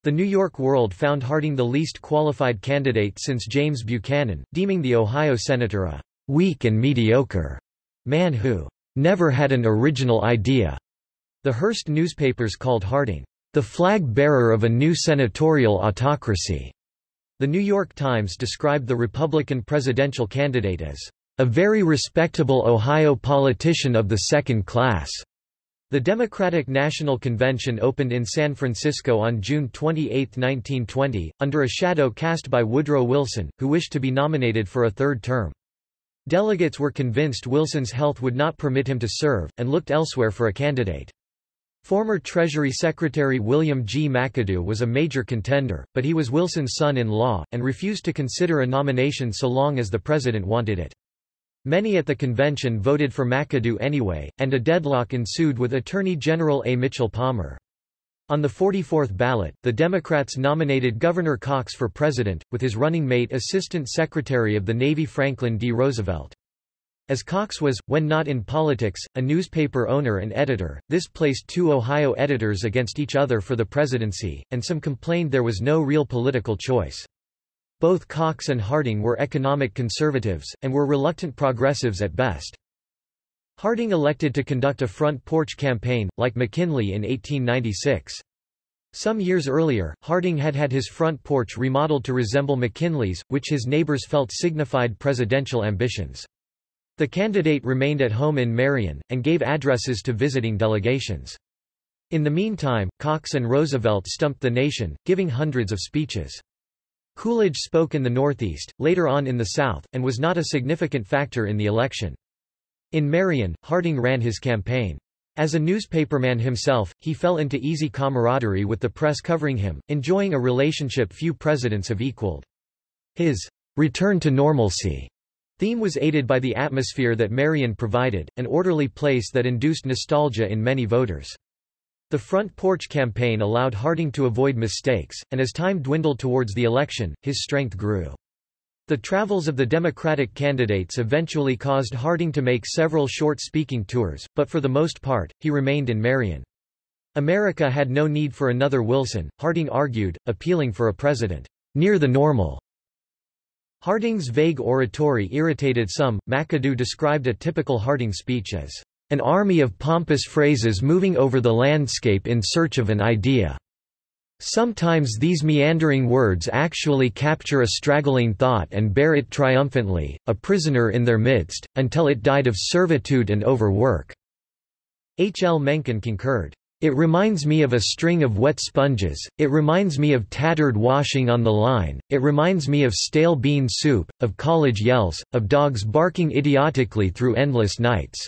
A: The New York World found Harding the least qualified candidate since James Buchanan, deeming the Ohio senator a weak and mediocre man who never had an original idea. The Hearst newspapers called Harding the flag-bearer of a new senatorial autocracy. The New York Times described the Republican presidential candidate as a very respectable Ohio politician of the second class. The Democratic National Convention opened in San Francisco on June 28, 1920, under a shadow cast by Woodrow Wilson, who wished to be nominated for a third term. Delegates were convinced Wilson's health would not permit him to serve, and looked elsewhere for a candidate. Former Treasury Secretary William G. McAdoo was a major contender, but he was Wilson's son-in-law, and refused to consider a nomination so long as the president wanted it. Many at the convention voted for McAdoo anyway, and a deadlock ensued with Attorney General A. Mitchell Palmer. On the 44th ballot, the Democrats nominated Governor Cox for president, with his running mate Assistant Secretary of the Navy Franklin D. Roosevelt. As Cox was, when not in politics, a newspaper owner and editor, this placed two Ohio editors against each other for the presidency, and some complained there was no real political choice. Both Cox and Harding were economic conservatives, and were reluctant progressives at best. Harding elected to conduct a front porch campaign, like McKinley in 1896. Some years earlier, Harding had had his front porch remodeled to resemble McKinley's, which his neighbors felt signified presidential ambitions. The candidate remained at home in Marion, and gave addresses to visiting delegations. In the meantime, Cox and Roosevelt stumped the nation, giving hundreds of speeches. Coolidge spoke in the Northeast, later on in the South, and was not a significant factor in the election. In Marion, Harding ran his campaign. As a newspaperman himself, he fell into easy camaraderie with the press covering him, enjoying a relationship few presidents have equaled. His return to normalcy theme was aided by the atmosphere that Marion provided, an orderly place that induced nostalgia in many voters. The front porch campaign allowed Harding to avoid mistakes, and as time dwindled towards the election, his strength grew. The travels of the Democratic candidates eventually caused Harding to make several short speaking tours, but for the most part, he remained in Marion. America had no need for another Wilson, Harding argued, appealing for a president near the normal. Harding's vague oratory irritated some. McAdoo described a typical Harding speech as an army of pompous phrases moving over the landscape in search of an idea. Sometimes these meandering words actually capture a straggling thought and bear it triumphantly, a prisoner in their midst, until it died of servitude and overwork." H. L. Mencken concurred. It reminds me of a string of wet sponges, it reminds me of tattered washing on the line, it reminds me of stale bean soup, of college yells, of dogs barking idiotically through endless nights.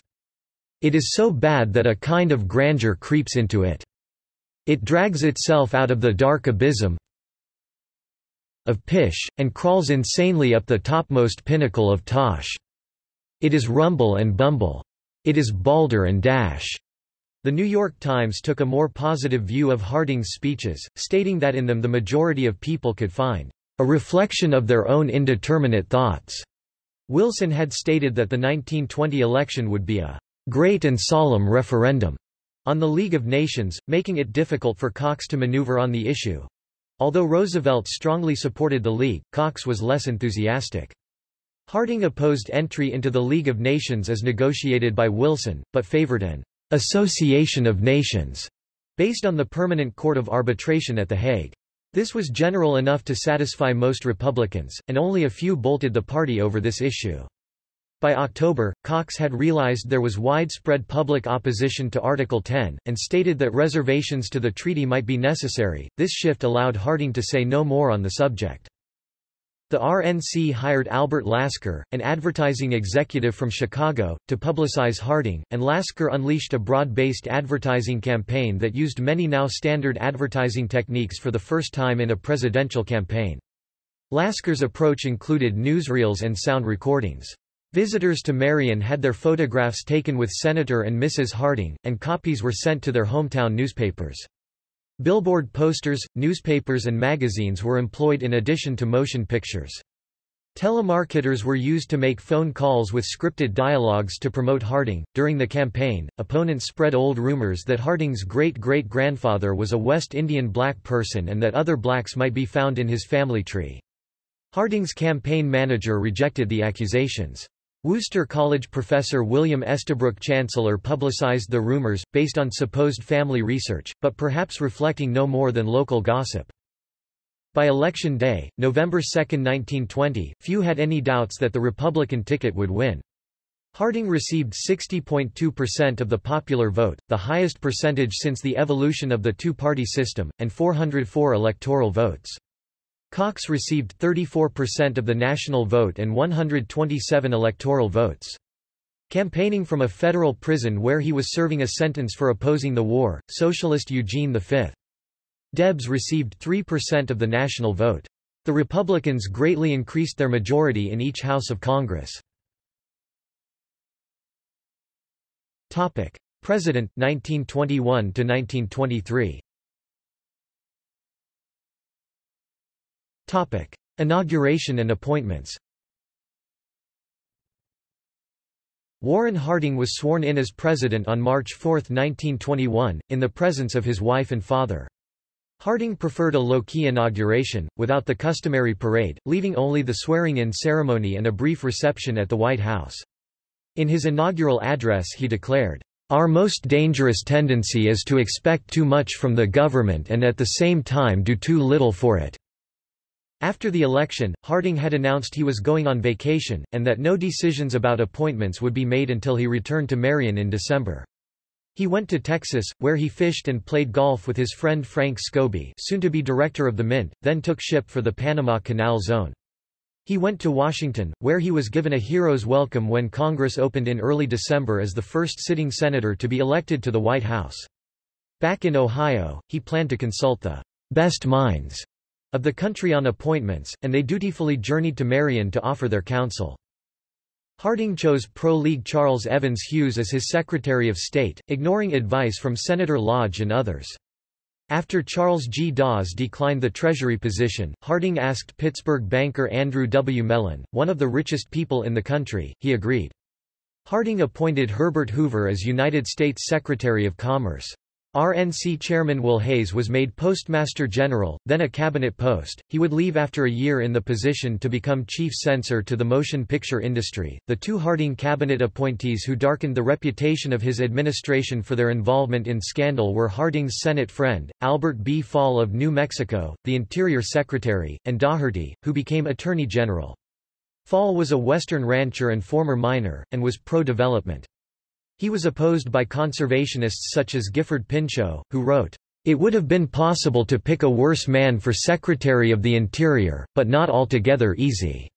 A: It is so bad that a kind of grandeur creeps into it. It drags itself out of the dark abysm of pish, and crawls insanely up the topmost pinnacle of tosh. It is rumble and bumble. It is balder and dash. The New York Times took a more positive view of Harding's speeches, stating that in them the majority of people could find a reflection of their own indeterminate thoughts. Wilson had stated that the 1920 election would be a great and solemn referendum on the League of Nations, making it difficult for Cox to maneuver on the issue. Although Roosevelt strongly supported the League, Cox was less enthusiastic. Harding opposed entry into the League of Nations as negotiated by Wilson, but favored an association of nations based on the Permanent Court of Arbitration at The Hague. This was general enough to satisfy most Republicans, and only a few bolted the party over this issue. By October, Cox had realized there was widespread public opposition to Article 10, and stated that reservations to the treaty might be necessary. This shift allowed Harding to say no more on the subject. The RNC hired Albert Lasker, an advertising executive from Chicago, to publicize Harding, and Lasker unleashed a broad-based advertising campaign that used many now standard advertising techniques for the first time in a presidential campaign. Lasker's approach included newsreels and sound recordings. Visitors to Marion had their photographs taken with Senator and Mrs. Harding, and copies were sent to their hometown newspapers. Billboard posters, newspapers and magazines were employed in addition to motion pictures. Telemarketers were used to make phone calls with scripted dialogues to promote Harding. During the campaign, opponents spread old rumors that Harding's great-great-grandfather was a West Indian black person and that other blacks might be found in his family tree. Harding's campaign manager rejected the accusations. Wooster College professor William Estabrook Chancellor publicized the rumors, based on supposed family research, but perhaps reflecting no more than local gossip. By election day, November 2, 1920, few had any doubts that the Republican ticket would win. Harding received 60.2% of the popular vote, the highest percentage since the evolution of the two-party system, and 404 electoral votes. Cox received 34% of the national vote and 127 electoral votes. Campaigning from a federal prison where he was serving a sentence for opposing the war, socialist Eugene V. Debs received 3% of the national vote. The Republicans greatly increased their majority in each House of Congress. President, 1921–1923 Topic. Inauguration and appointments Warren Harding was sworn in as president on March 4, 1921, in the presence of his wife and father. Harding preferred a low-key inauguration, without the customary parade, leaving only the swearing-in ceremony and a brief reception at the White House. In his inaugural address he declared, "...our most dangerous tendency is to expect too much from the government and at the same time do too little for it." After the election, Harding had announced he was going on vacation, and that no decisions about appointments would be made until he returned to Marion in December. He went to Texas, where he fished and played golf with his friend Frank Scobey soon to be director of the Mint, then took ship for the Panama Canal Zone. He went to Washington, where he was given a hero's welcome when Congress opened in early December as the first sitting senator to be elected to the White House. Back in Ohio, he planned to consult the best minds of the country on appointments, and they dutifully journeyed to Marion to offer their counsel. Harding chose pro-League Charles Evans Hughes as his Secretary of State, ignoring advice from Senator Lodge and others. After Charles G. Dawes declined the Treasury position, Harding asked Pittsburgh banker Andrew W. Mellon, one of the richest people in the country, he agreed. Harding appointed Herbert Hoover as United States Secretary of Commerce. RNC chairman Will Hays was made Postmaster General, then a cabinet post. He would leave after a year in the position to become chief censor to the motion picture industry. The two Harding cabinet appointees who darkened the reputation of his administration for their involvement in scandal were Harding's Senate friend, Albert B. Fall of New Mexico, the Interior Secretary, and Daugherty, who became Attorney General. Fall was a Western rancher and former miner, and was pro-development. He was opposed by conservationists such as Gifford Pinchot, who wrote, It would have been possible to pick a worse man for Secretary of the Interior, but not altogether easy.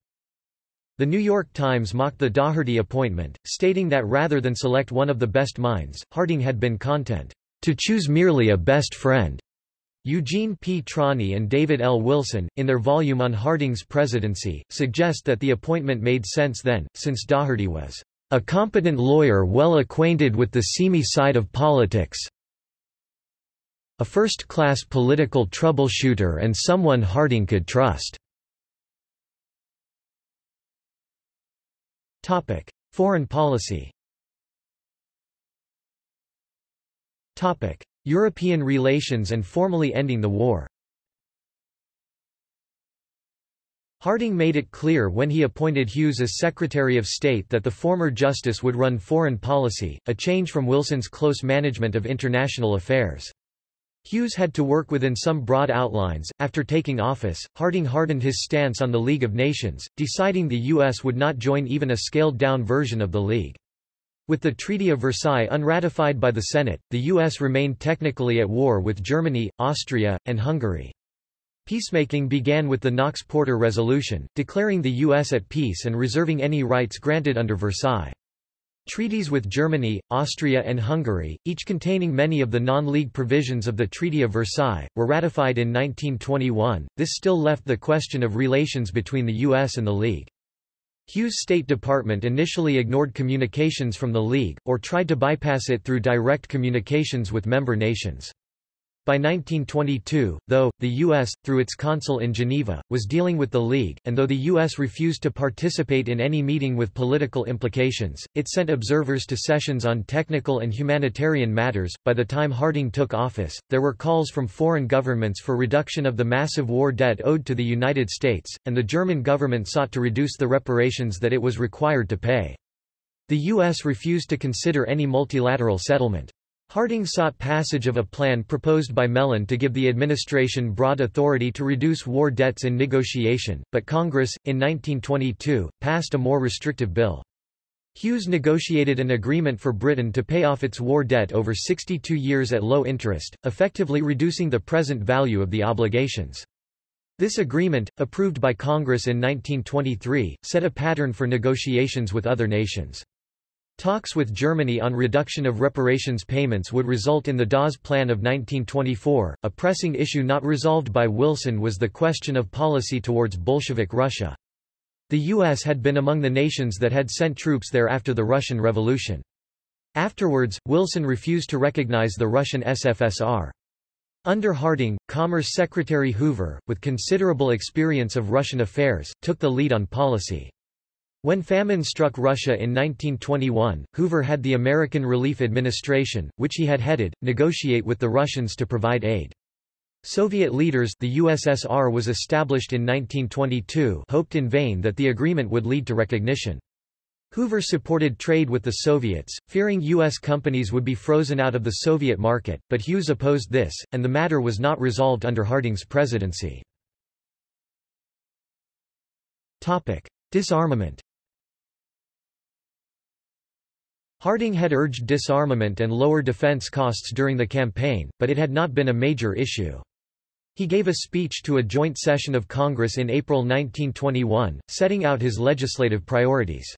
A: The New York Times mocked the Daugherty appointment, stating that rather than select one of the best minds, Harding had been content to choose merely a best friend. Eugene P. Trani and David L. Wilson, in their volume on Harding's presidency, suggest that the appointment made sense then, since Daugherty was a competent lawyer well acquainted with the seamy side of politics. A first-class political troubleshooter and someone Harding could trust. Topic: Foreign policy Topic: European relations and formally ending the war Harding made it clear when he appointed Hughes as Secretary of State that the former justice would run foreign policy, a change from Wilson's close management of international affairs. Hughes had to work within some broad outlines. After taking office, Harding hardened his stance on the League of Nations, deciding the U.S. would not join even a scaled-down version of the League. With the Treaty of Versailles unratified by the Senate, the U.S. remained technically at war with Germany, Austria, and Hungary. Peacemaking began with the Knox-Porter Resolution, declaring the U.S. at peace and reserving any rights granted under Versailles. Treaties with Germany, Austria and Hungary, each containing many of the non-league provisions of the Treaty of Versailles, were ratified in 1921. This still left the question of relations between the U.S. and the League. Hughes' State Department initially ignored communications from the League, or tried to bypass it through direct communications with member nations. By 1922, though, the U.S., through its consul in Geneva, was dealing with the League, and though the U.S. refused to participate in any meeting with political implications, it sent observers to sessions on technical and humanitarian matters. By the time Harding took office, there were calls from foreign governments for reduction of the massive war debt owed to the United States, and the German government sought to reduce the reparations that it was required to pay. The U.S. refused to consider any multilateral settlement. Harding sought passage of a plan proposed by Mellon to give the administration broad authority to reduce war debts in negotiation, but Congress, in 1922, passed a more restrictive bill. Hughes negotiated an agreement for Britain to pay off its war debt over 62 years at low interest, effectively reducing the present value of the obligations. This agreement, approved by Congress in 1923, set a pattern for negotiations with other nations. Talks with Germany on reduction of reparations payments would result in the Dawes Plan of 1924. A pressing issue not resolved by Wilson was the question of policy towards Bolshevik Russia. The U.S. had been among the nations that had sent troops there after the Russian Revolution. Afterwards, Wilson refused to recognize the Russian SFSR. Under Harding, Commerce Secretary Hoover, with considerable experience of Russian affairs, took the lead on policy. When famine struck Russia in 1921, Hoover had the American Relief Administration, which he had headed, negotiate with the Russians to provide aid. Soviet leaders the USSR was established in 1922 hoped in vain that the agreement would lead to recognition. Hoover supported trade with the Soviets, fearing U.S. companies would be frozen out of the Soviet market, but Hughes opposed this, and the matter was not resolved under Harding's presidency. Disarmament Harding had urged disarmament and lower defense costs during the campaign, but it had not been a major issue. He gave a speech to a joint session of Congress in April 1921, setting out his legislative priorities.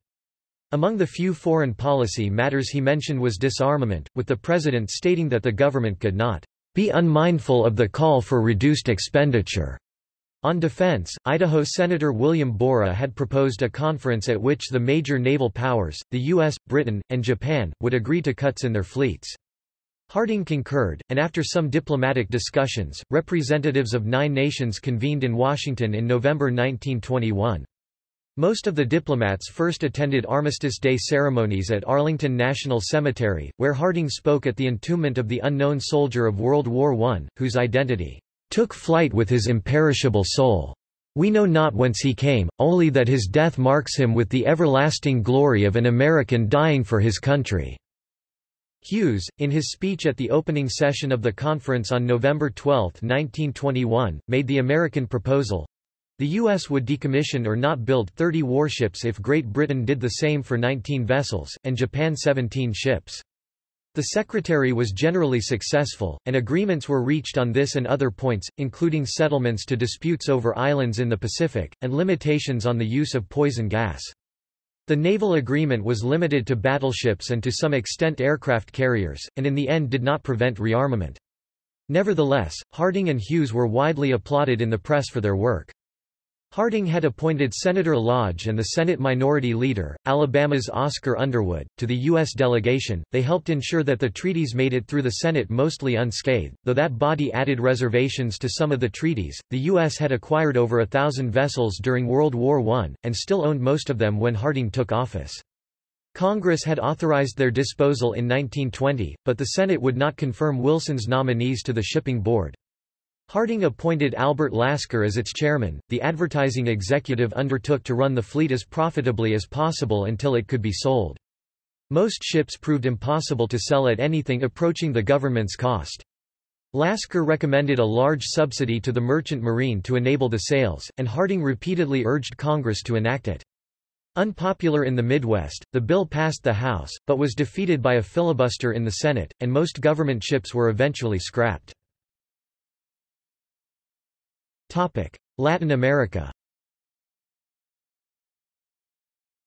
A: Among the few foreign policy matters he mentioned was disarmament, with the president stating that the government could not be unmindful of the call for reduced expenditure on defense, Idaho Senator William Borah had proposed a conference at which the major naval powers, the U.S., Britain, and Japan, would agree to cuts in their fleets. Harding concurred, and after some diplomatic discussions, representatives of nine nations convened in Washington in November 1921. Most of the diplomats first attended Armistice Day ceremonies at Arlington National Cemetery, where Harding spoke at the entombment of the unknown soldier of World War I, whose identity took flight with his imperishable soul. We know not whence he came, only that his death marks him with the everlasting glory of an American dying for his country." Hughes, in his speech at the opening session of the conference on November 12, 1921, made the American proposal. The U.S. would decommission or not build 30 warships if Great Britain did the same for 19 vessels, and Japan 17 ships. The secretary was generally successful, and agreements were reached on this and other points, including settlements to disputes over islands in the Pacific, and limitations on the use of poison gas. The naval agreement was limited to battleships and to some extent aircraft carriers, and in the end did not prevent rearmament. Nevertheless, Harding and Hughes were widely applauded in the press for their work. Harding had appointed Senator Lodge and the Senate Minority Leader, Alabama's Oscar Underwood, to the U.S. delegation. They helped ensure that the treaties made it through the Senate mostly unscathed, though that body added reservations to some of the treaties. The U.S. had acquired over a thousand vessels during World War I, and still owned most of them when Harding took office. Congress had authorized their disposal in 1920, but the Senate would not confirm Wilson's nominees to the shipping board. Harding appointed Albert Lasker as its chairman. The advertising executive undertook to run the fleet as profitably as possible until it could be sold. Most ships proved impossible to sell at anything approaching the government's cost. Lasker recommended a large subsidy to the merchant marine to enable the sales, and Harding repeatedly urged Congress to enact it. Unpopular in the Midwest, the bill passed the House, but was defeated by a filibuster in the Senate, and most government ships were eventually scrapped. Latin America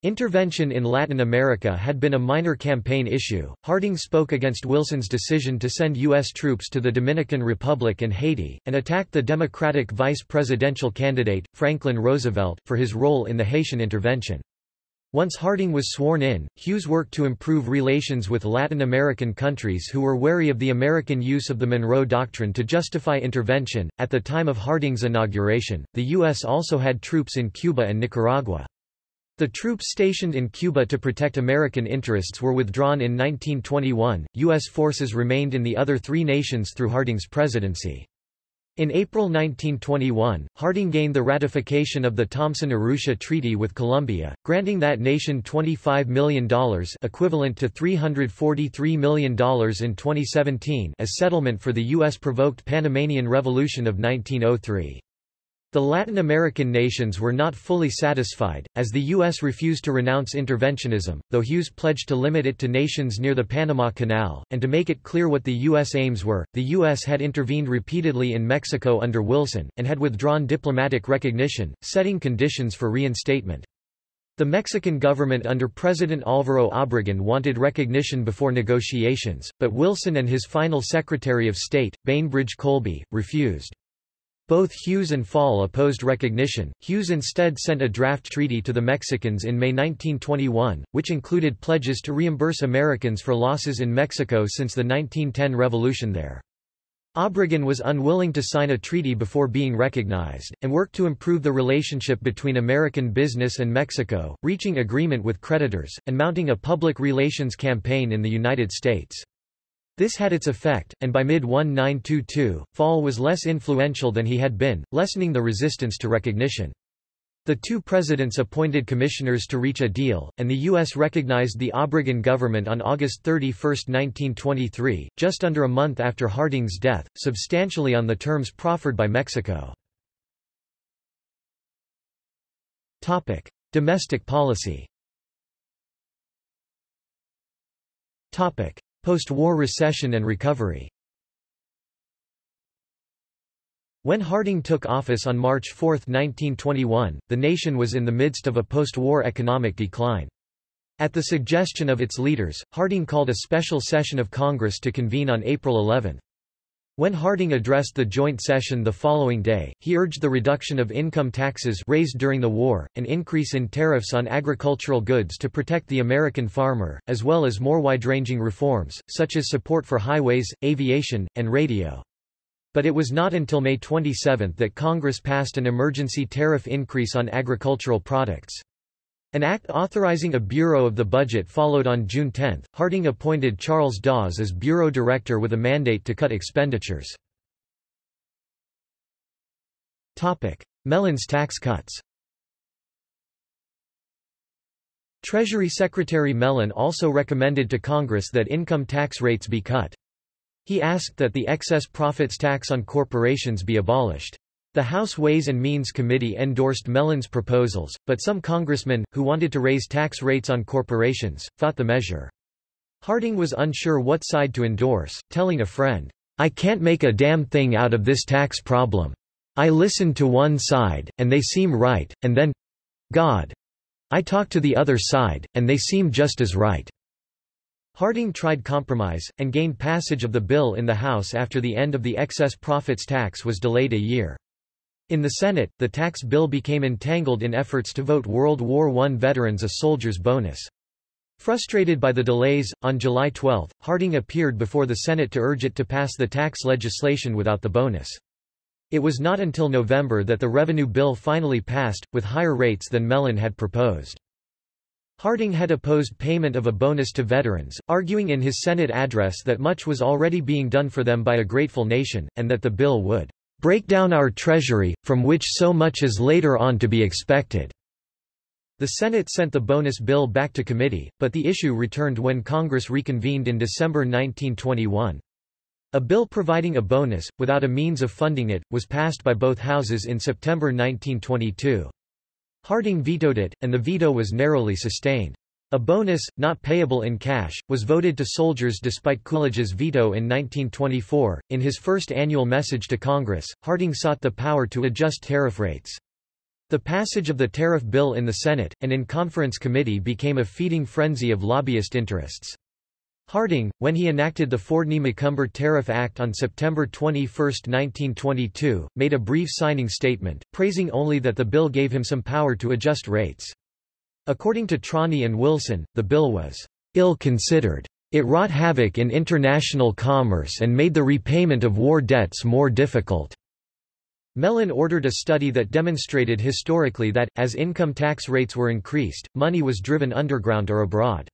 A: Intervention in Latin America had been a minor campaign issue. Harding spoke against Wilson's decision to send U.S. troops to the Dominican Republic and Haiti, and attacked the Democratic vice presidential candidate, Franklin Roosevelt, for his role in the Haitian intervention. Once Harding was sworn in, Hughes worked to improve relations with Latin American countries who were wary of the American use of the Monroe Doctrine to justify intervention. At the time of Harding's inauguration, the U.S. also had troops in Cuba and Nicaragua. The troops stationed in Cuba to protect American interests were withdrawn in 1921. U.S. forces remained in the other three nations through Harding's presidency. In April 1921, Harding gained the ratification of the Thomson-Urrutia Treaty with Colombia, granting that nation $25 million equivalent to $343 million in 2017 as settlement for the U.S.-provoked Panamanian Revolution of 1903. The Latin American nations were not fully satisfied, as the U.S. refused to renounce interventionism, though Hughes pledged to limit it to nations near the Panama Canal, and to make it clear what the U.S. aims were. The U.S. had intervened repeatedly in Mexico under Wilson, and had withdrawn diplomatic recognition, setting conditions for reinstatement. The Mexican government under President Álvaro Obregón wanted recognition before negotiations, but Wilson and his final Secretary of State, Bainbridge Colby, refused. Both Hughes and Fall opposed recognition. Hughes instead sent a draft treaty to the Mexicans in May 1921, which included pledges to reimburse Americans for losses in Mexico since the 1910 revolution there. Obregón was unwilling to sign a treaty before being recognized, and worked to improve the relationship between American business and Mexico, reaching agreement with creditors, and mounting a public relations campaign in the United States. This had its effect, and by mid-1922, Fall was less influential than he had been, lessening the resistance to recognition. The two presidents appointed commissioners to reach a deal, and the U.S. recognized the Obregón government on August 31, 1923, just under a month after Harding's death, substantially on the terms proffered by Mexico. Topic. Domestic policy Post-war recession and recovery When Harding took office on March 4, 1921, the nation was in the midst of a post-war economic decline. At the suggestion of its leaders, Harding called a special session of Congress to convene on April 11. When Harding addressed the joint session the following day, he urged the reduction of income taxes raised during the war, an increase in tariffs on agricultural goods to protect the American farmer, as well as more wide-ranging reforms, such as support for highways, aviation, and radio. But it was not until May 27 that Congress passed an emergency tariff increase on agricultural products. An act authorizing a Bureau of the Budget followed on June 10. Harding appointed Charles Dawes as Bureau Director with a mandate to cut expenditures. Mellon's tax cuts Treasury Secretary Mellon also recommended to Congress that income tax rates be cut. He asked that the excess profits tax on corporations be abolished. The House Ways and Means Committee endorsed Mellon's proposals, but some congressmen, who wanted to raise tax rates on corporations, fought the measure. Harding was unsure what side to endorse, telling a friend, I can't make a damn thing out of this tax problem. I listen to one side, and they seem right, and then God. I talk to the other side, and they seem just as right. Harding tried compromise, and gained passage of the bill in the House after the end of the excess profits tax was delayed a year. In the Senate, the tax bill became entangled in efforts to vote World War I veterans a soldier's bonus. Frustrated by the delays, on July 12, Harding appeared before the Senate to urge it to pass the tax legislation without the bonus. It was not until November that the revenue bill finally passed, with higher rates than Mellon had proposed. Harding had opposed payment of a bonus to veterans, arguing in his Senate address that much was already being done for them by a grateful nation, and that the bill would break down our treasury, from which so much is later on to be expected." The Senate sent the bonus bill back to committee, but the issue returned when Congress reconvened in December 1921. A bill providing a bonus, without a means of funding it, was passed by both houses in September 1922. Harding vetoed it, and the veto was narrowly sustained. A bonus, not payable in cash, was voted to soldiers despite Coolidge's veto in 1924. In his first annual message to Congress, Harding sought the power to adjust tariff rates. The passage of the tariff bill in the Senate, and in conference committee became a feeding frenzy of lobbyist interests. Harding, when he enacted the Fordney-McCumber Tariff Act on September 21, 1922, made a brief signing statement, praising only that the bill gave him some power to adjust rates. According to Trani and Wilson, the bill was ill-considered. It wrought havoc in international commerce and made the repayment of war debts more difficult. Mellon ordered a study that demonstrated historically that, as income tax rates were increased, money was driven underground or abroad.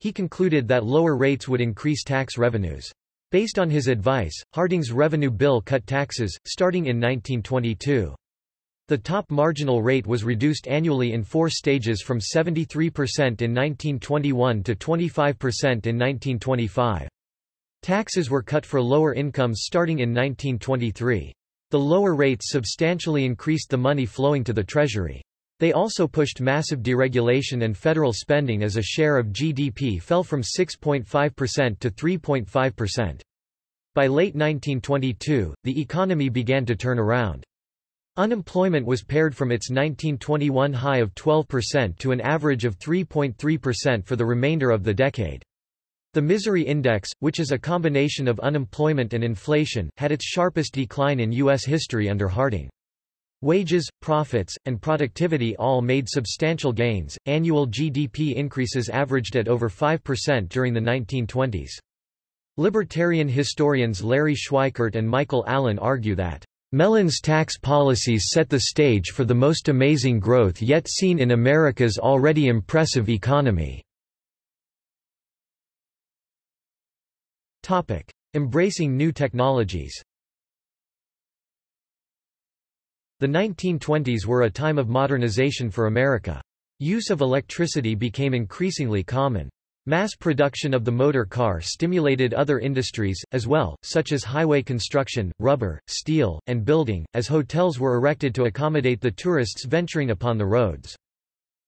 A: He concluded that lower rates would increase tax revenues. Based on his advice, Harding's revenue bill cut taxes, starting in 1922. The top marginal rate was reduced annually in four stages from 73% in 1921 to 25% in 1925. Taxes were cut for lower incomes starting in 1923. The lower rates substantially increased the money flowing to the Treasury. They also pushed massive deregulation and federal spending as a share of GDP fell from 6.5% to 3.5%. By late 1922, the economy began to turn around. Unemployment was pared from its 1921 high of 12% to an average of 3.3% for the remainder of the decade. The Misery Index, which is a combination of unemployment and inflation, had its sharpest decline in U.S. history under Harding. Wages, profits, and productivity all made substantial gains. Annual GDP increases averaged at over 5% during the 1920s. Libertarian historians Larry Schweikart and Michael Allen argue that Mellon's tax policies set the stage for the most amazing growth yet seen in America's already impressive economy. Embracing new technologies The 1920s were a time of modernization for America. Use of electricity became increasingly common. Mass production of the motor car stimulated other industries, as well, such as highway construction, rubber, steel, and building, as hotels were erected to accommodate the tourists venturing upon the roads.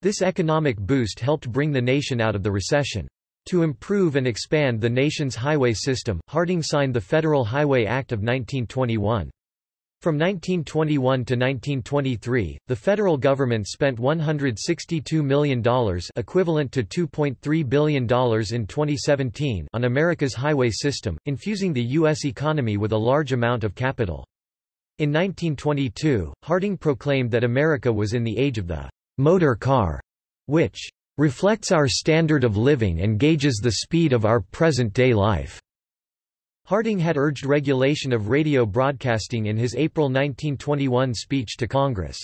A: This economic boost helped bring the nation out of the recession. To improve and expand the nation's highway system, Harding signed the Federal Highway Act of 1921. From 1921 to 1923, the federal government spent $162 million equivalent to $2.3 billion in 2017 on America's highway system, infusing the U.S. economy with a large amount of capital. In 1922, Harding proclaimed that America was in the age of the motor car, which reflects our standard of living and gauges the speed of our present-day life. Harding had urged regulation of radio broadcasting in his April 1921 speech to Congress.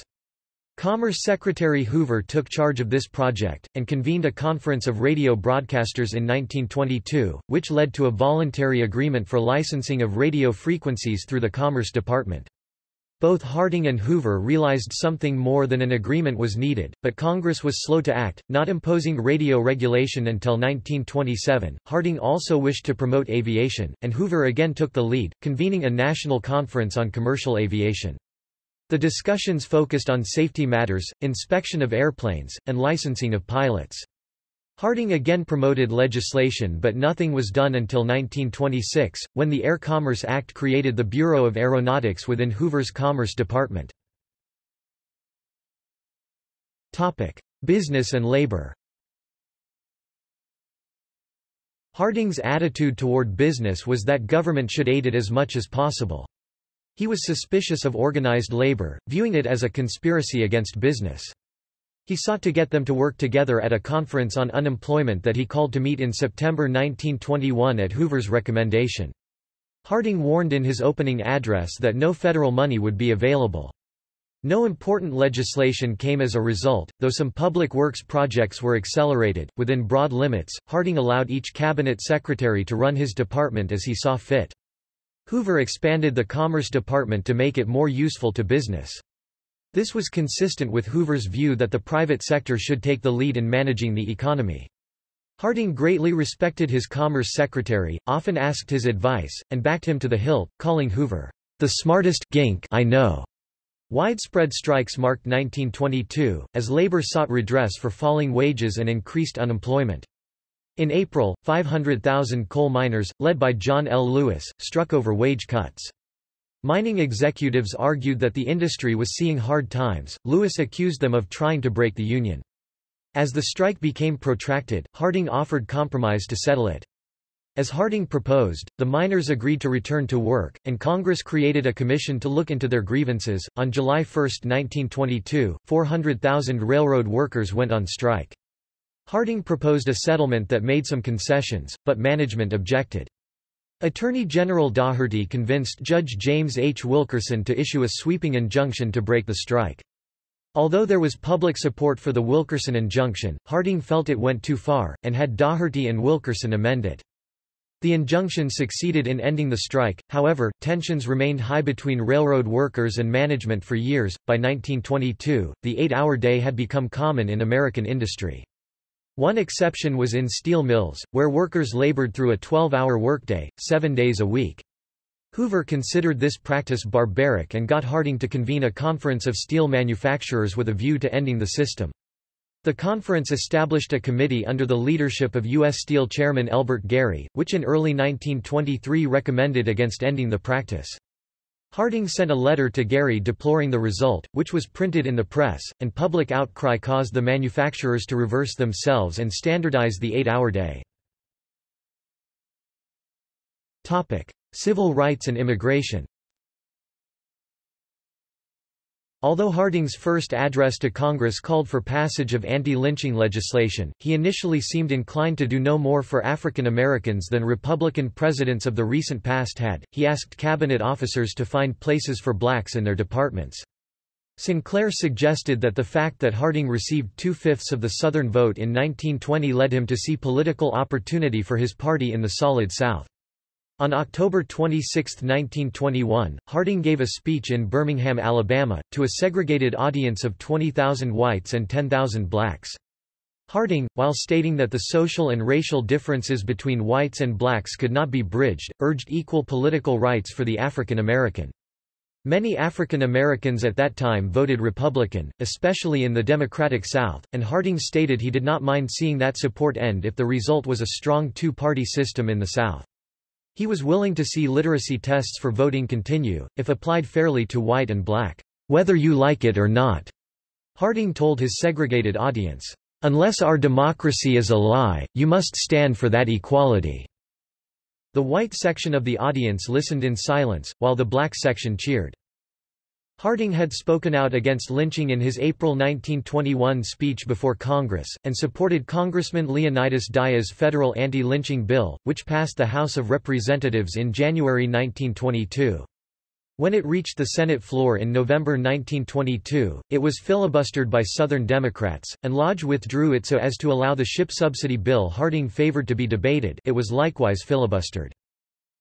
A: Commerce Secretary Hoover took charge of this project, and convened a conference of radio broadcasters in 1922, which led to a voluntary agreement for licensing of radio frequencies through the Commerce Department. Both Harding and Hoover realized something more than an agreement was needed, but Congress was slow to act, not imposing radio regulation until 1927. Harding also wished to promote aviation, and Hoover again took the lead, convening a national conference on commercial aviation. The discussions focused on safety matters, inspection of airplanes, and licensing of pilots. Harding again promoted legislation but nothing was done until 1926, when the Air Commerce Act created the Bureau of Aeronautics within Hoover's Commerce Department. Topic. Business and labor Harding's attitude toward business was that government should aid it as much as possible. He was suspicious of organized labor, viewing it as a conspiracy against business. He sought to get them to work together at a conference on unemployment that he called to meet in September 1921 at Hoover's recommendation. Harding warned in his opening address that no federal money would be available. No important legislation came as a result, though some public works projects were accelerated. Within broad limits, Harding allowed each cabinet secretary to run his department as he saw fit. Hoover expanded the Commerce Department to make it more useful to business. This was consistent with Hoover's view that the private sector should take the lead in managing the economy. Harding greatly respected his Commerce Secretary, often asked his advice, and backed him to the hilt, calling Hoover, the smartest gink I know. Widespread strikes marked 1922, as labor sought redress for falling wages and increased unemployment. In April, 500,000 coal miners, led by John L. Lewis, struck over wage cuts. Mining executives argued that the industry was seeing hard times. Lewis accused them of trying to break the union. As the strike became protracted, Harding offered compromise to settle it. As Harding proposed, the miners agreed to return to work, and Congress created a commission to look into their grievances. On July 1, 1922, 400,000 railroad workers went on strike. Harding proposed a settlement that made some concessions, but management objected. Attorney General Daugherty convinced Judge James H. Wilkerson to issue a sweeping injunction to break the strike. Although there was public support for the Wilkerson injunction, Harding felt it went too far, and had Daugherty and Wilkerson amend it. The injunction succeeded in ending the strike, however, tensions remained high between railroad workers and management for years. By 1922, the eight hour day had become common in American industry. One exception was in steel mills, where workers labored through a 12 hour workday, seven days a week. Hoover considered this practice barbaric and got Harding to convene a conference of steel manufacturers with a view to ending the system. The conference established a committee under the leadership of U.S. Steel chairman Elbert Gary, which in early 1923 recommended against ending the practice. Harding sent a letter to Gary deploring the result, which was printed in the press, and public outcry caused the manufacturers to reverse themselves and standardize the eight-hour day. Civil rights and immigration Although Harding's first address to Congress called for passage of anti-lynching legislation, he initially seemed inclined to do no more for African Americans than Republican presidents of the recent past had. He asked cabinet officers to find places for blacks in their departments. Sinclair suggested that the fact that Harding received two-fifths of the Southern vote in 1920 led him to see political opportunity for his party in the Solid South. On October 26, 1921, Harding gave a speech in Birmingham, Alabama, to a segregated audience of 20,000 whites and 10,000 blacks. Harding, while stating that the social and racial differences between whites and blacks could not be bridged, urged equal political rights for the African American. Many African Americans at that time voted Republican, especially in the Democratic South, and Harding stated he did not mind seeing that support end if the result was a strong two-party system in the South. He was willing to see literacy tests for voting continue, if applied fairly to white and black, whether you like it or not. Harding told his segregated audience, Unless our democracy is a lie, you must stand for that equality. The white section of the audience listened in silence, while the black section cheered. Harding had spoken out against lynching in his April 1921 speech before Congress, and supported Congressman Leonidas Dyer's federal anti-lynching bill, which passed the House of Representatives in January 1922. When it reached the Senate floor in November 1922, it was filibustered by Southern Democrats, and Lodge withdrew it so as to allow the ship subsidy bill Harding favored to be debated it was likewise filibustered.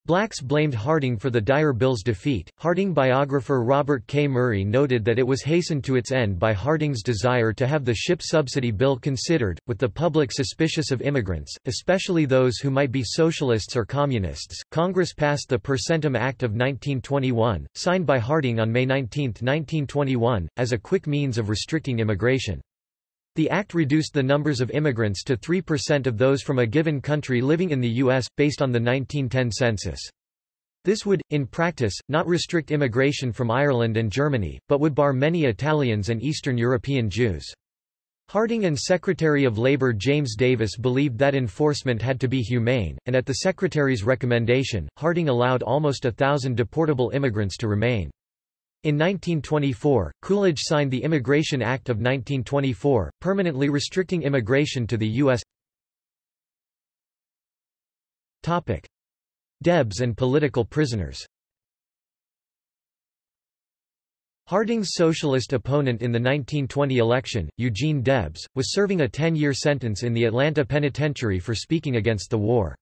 A: Blacks blamed Harding for the Dyer Bill's defeat. Harding biographer Robert K. Murray noted that it was hastened to its end by Harding's desire to have the ship subsidy bill considered, with the public suspicious of immigrants, especially those who might be socialists or communists. Congress passed the Per Centum Act of 1921, signed by Harding on May 19, 1921, as a quick means of restricting immigration. The act reduced the numbers of immigrants to 3% of those from a given country living in the U.S., based on the 1910 census. This would, in practice, not restrict immigration from Ireland and Germany, but would bar many Italians and Eastern European Jews. Harding and Secretary of Labor James Davis believed that enforcement had to be humane, and at the Secretary's recommendation, Harding allowed almost a thousand deportable immigrants to remain. In 1924, Coolidge signed the Immigration Act of 1924, permanently restricting immigration to the U.S. Topic. Debs and political prisoners Harding's socialist opponent in the 1920 election, Eugene Debs, was serving a 10-year sentence in the Atlanta penitentiary for speaking against the war.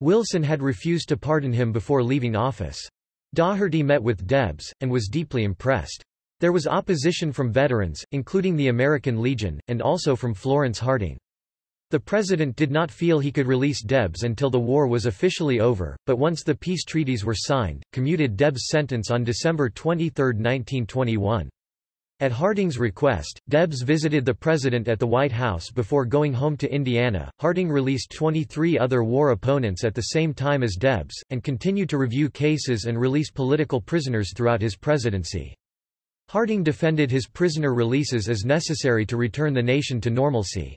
A: Wilson had refused to pardon him before leaving office. Daugherty met with Debs, and was deeply impressed. There was opposition from veterans, including the American Legion, and also from Florence Harding. The president did not feel he could release Debs until the war was officially over, but once the peace treaties were signed, commuted Debs' sentence on December 23, 1921. At Harding's request, Debs visited the president at the White House before going home to Indiana. Harding released 23 other war opponents at the same time as Debs, and continued to review cases and release political prisoners throughout his presidency. Harding defended his prisoner releases as necessary to return the nation to normalcy.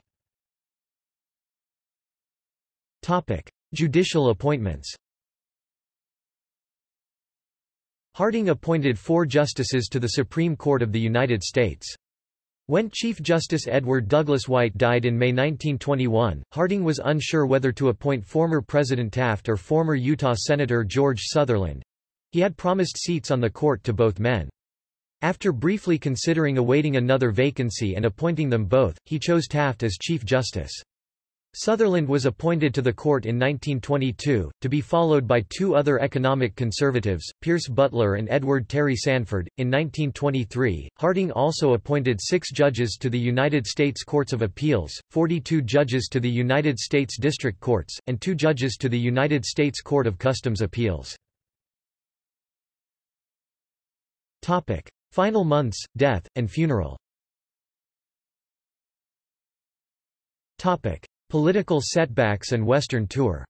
A: Topic: Judicial appointments. Harding appointed four justices to the Supreme Court of the United States. When Chief Justice Edward Douglas White died in May 1921, Harding was unsure whether to appoint former President Taft or former Utah Senator George Sutherland. He had promised seats on the court to both men. After briefly considering awaiting another vacancy and appointing them both, he chose Taft as Chief Justice. Sutherland was appointed to the court in 1922, to be followed by two other economic conservatives, Pierce Butler and Edward Terry Sanford. In 1923, Harding also appointed six judges to the United States Courts of Appeals, 42 judges to the United States District Courts, and two judges to the United States Court of Customs Appeals. Topic. Final months, death, and funeral Topic. Political setbacks and Western tour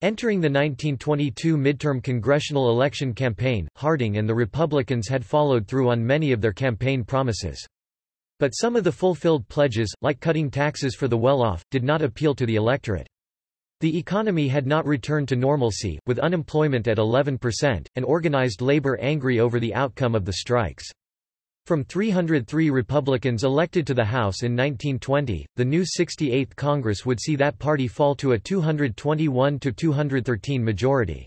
A: Entering the 1922 midterm congressional election campaign, Harding and the Republicans had followed through on many of their campaign promises. But some of the fulfilled pledges, like cutting taxes for the well-off, did not appeal to the electorate. The economy had not returned to normalcy, with unemployment at 11%, and organized labor angry over the outcome of the strikes. From 303 Republicans elected to the House in 1920, the new 68th Congress would see that party fall to a 221-213 majority.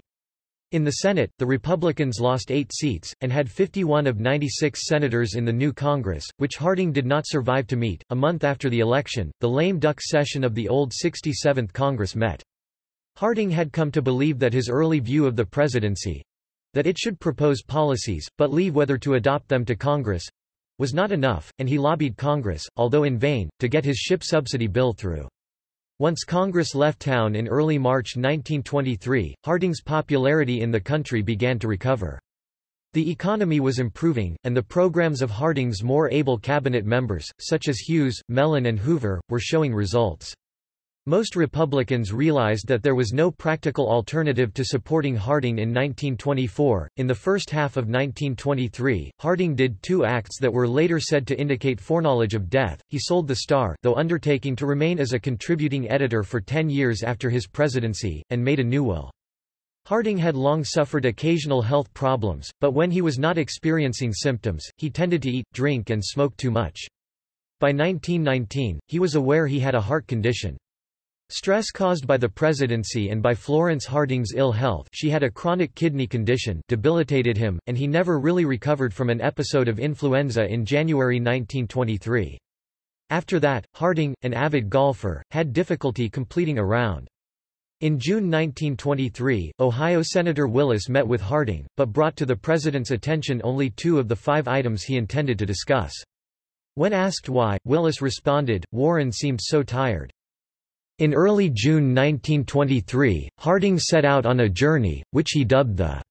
A: In the Senate, the Republicans lost eight seats, and had 51 of 96 senators in the new Congress, which Harding did not survive to meet. A month after the election, the lame duck session of the old 67th Congress met. Harding had come to believe that his early view of the presidency, that it should propose policies, but leave whether to adopt them to Congress was not enough, and he lobbied Congress, although in vain, to get his ship subsidy bill through. Once Congress left town in early March 1923, Harding's popularity in the country began to recover. The economy was improving, and the programs of Harding's more able cabinet members, such as Hughes, Mellon and Hoover, were showing results. Most Republicans realized that there was no practical alternative to supporting Harding in 1924. In the first half of 1923, Harding did two acts that were later said to indicate foreknowledge of death. He sold the Star, though undertaking to remain as a contributing editor for 10 years after his presidency, and made a new will. Harding had long suffered occasional health problems, but when he was not experiencing symptoms, he tended to eat, drink and smoke too much. By 1919, he was aware he had a heart condition. Stress caused by the presidency and by Florence Harding's ill health she had a chronic kidney condition debilitated him, and he never really recovered from an episode of influenza in January 1923. After that, Harding, an avid golfer, had difficulty completing a round. In June 1923, Ohio Senator Willis met with Harding, but brought to the president's attention only two of the five items he intended to discuss. When asked why, Willis responded, Warren seemed so tired. In early June 1923, Harding set out on a journey, which he dubbed the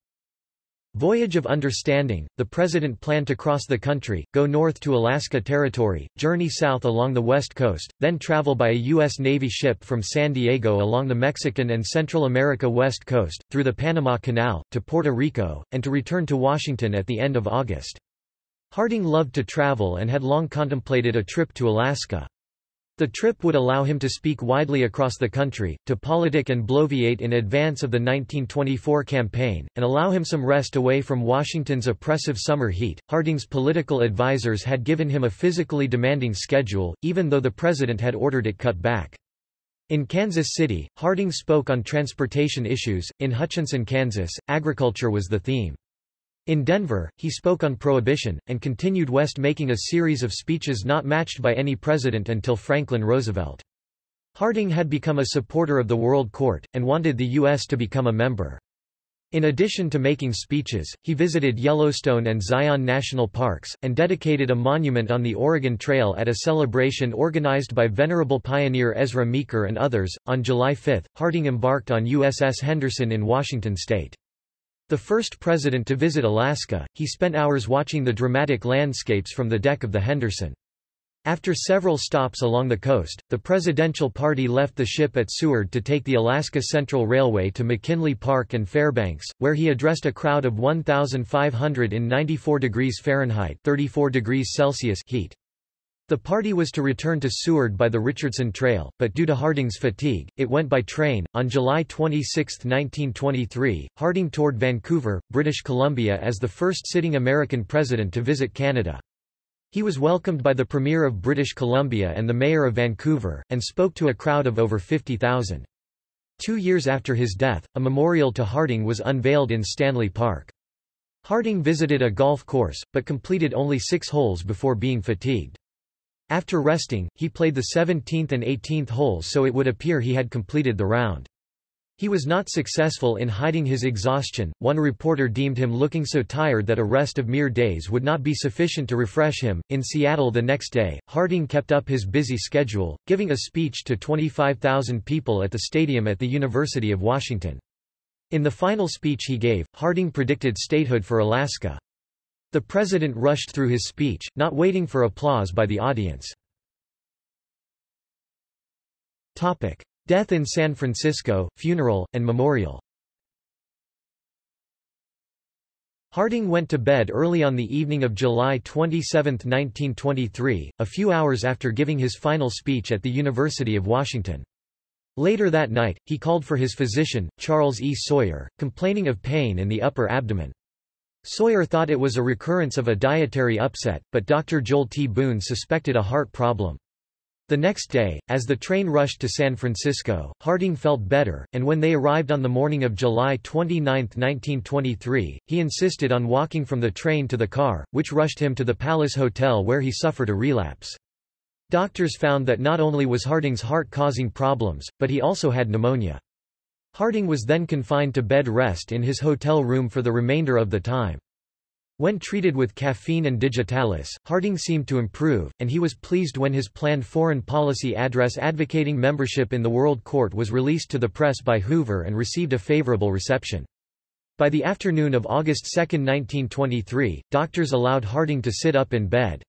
A: Voyage of Understanding. The president planned to cross the country, go north to Alaska Territory, journey south along the west coast, then travel by a U.S. Navy ship from San Diego along the Mexican and Central America west coast, through the Panama Canal, to Puerto Rico, and to return to Washington at the end of August. Harding loved to travel and had long contemplated a trip to Alaska. The trip would allow him to speak widely across the country, to politic and bloviate in advance of the 1924 campaign, and allow him some rest away from Washington's oppressive summer heat. Harding's political advisers had given him a physically demanding schedule, even though the president had ordered it cut back. In Kansas City, Harding spoke on transportation issues, in Hutchinson, Kansas, agriculture was the theme. In Denver, he spoke on prohibition, and continued west making a series of speeches not matched by any president until Franklin Roosevelt. Harding had become a supporter of the World Court, and wanted the U.S. to become a member. In addition to making speeches, he visited Yellowstone and Zion National Parks, and dedicated a monument on the Oregon Trail at a celebration organized by venerable pioneer Ezra Meeker and others. On July 5, Harding embarked on USS Henderson in Washington state. The first president to visit Alaska, he spent hours watching the dramatic landscapes from the deck of the Henderson. After several stops along the coast, the presidential party left the ship at Seward to take the Alaska Central Railway to McKinley Park and Fairbanks, where he addressed a crowd of 1,500 in 94 degrees Fahrenheit 34 degrees Celsius heat. The party was to return to Seward by the Richardson Trail, but due to Harding's fatigue, it went by train. On July 26, 1923, Harding toured Vancouver, British Columbia as the first sitting American president to visit Canada. He was welcomed by the Premier of British Columbia and the Mayor of Vancouver, and spoke to a crowd of over 50,000. Two years after his death, a memorial to Harding was unveiled in Stanley Park. Harding visited a golf course, but completed only six holes before being fatigued. After resting, he played the 17th and 18th holes so it would appear he had completed the round. He was not successful in hiding his exhaustion. One reporter deemed him looking so tired that a rest of mere days would not be sufficient to refresh him. In Seattle the next day, Harding kept up his busy schedule, giving a speech to 25,000 people at the stadium at the University of Washington. In the final speech he gave, Harding predicted statehood for Alaska. The president rushed through his speech, not waiting for applause by the audience. Topic: Death in San Francisco, funeral, and memorial Harding went to bed early on the evening of July 27, 1923, a few hours after giving his final speech at the University of Washington. Later that night, he called for his physician, Charles E. Sawyer, complaining of pain in the upper abdomen. Sawyer thought it was a recurrence of a dietary upset, but Dr. Joel T. Boone suspected a heart problem. The next day, as the train rushed to San Francisco, Harding felt better, and when they arrived on the morning of July 29, 1923, he insisted on walking from the train to the car, which rushed him to the Palace Hotel where he suffered a relapse. Doctors found that not only was Harding's heart causing problems, but he also had pneumonia. Harding was then confined to bed rest in his hotel room for the remainder of the time. When treated with caffeine and digitalis, Harding seemed to improve, and he was pleased when his planned foreign policy address advocating membership in the World Court was released to the press by Hoover and received a favorable reception. By the afternoon of August 2, 1923, doctors allowed Harding to sit up in bed.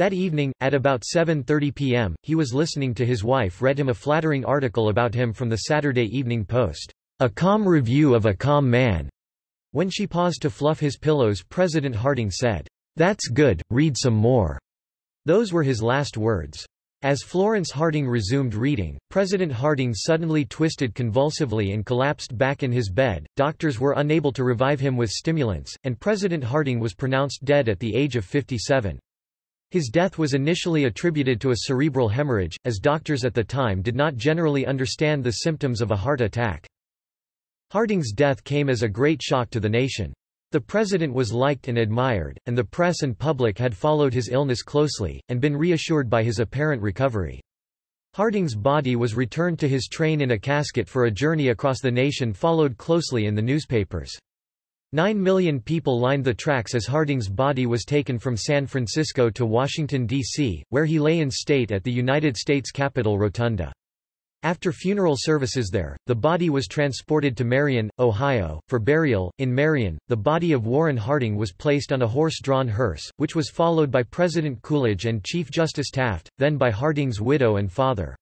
A: That evening, at about 7.30 p.m., he was listening to his wife read him a flattering article about him from the Saturday Evening Post, "...a calm review of a calm man." When she paused to fluff his pillows President Harding said, That's good, read some more. Those were his last words. As Florence Harding resumed reading, President Harding suddenly twisted convulsively and collapsed back in his bed. Doctors were unable to revive him with stimulants, and President Harding was pronounced dead at the age of 57. His death was initially attributed to a cerebral hemorrhage, as doctors at the time did not generally understand the symptoms of a heart attack. Harding's death came as a great shock to the nation. The president was liked and admired, and the press and public had followed his illness closely, and been reassured by his apparent recovery. Harding's body was returned to his train in a casket for a journey across the nation followed closely in the newspapers. Nine million people lined the tracks as Harding's body was taken from San Francisco to Washington, D.C., where he lay in state at the United States Capitol Rotunda. After funeral services there, the body was transported to Marion, Ohio, for burial. In Marion, the body of Warren Harding was placed on a horse-drawn hearse, which was followed by President Coolidge and Chief Justice Taft, then by Harding's widow and father.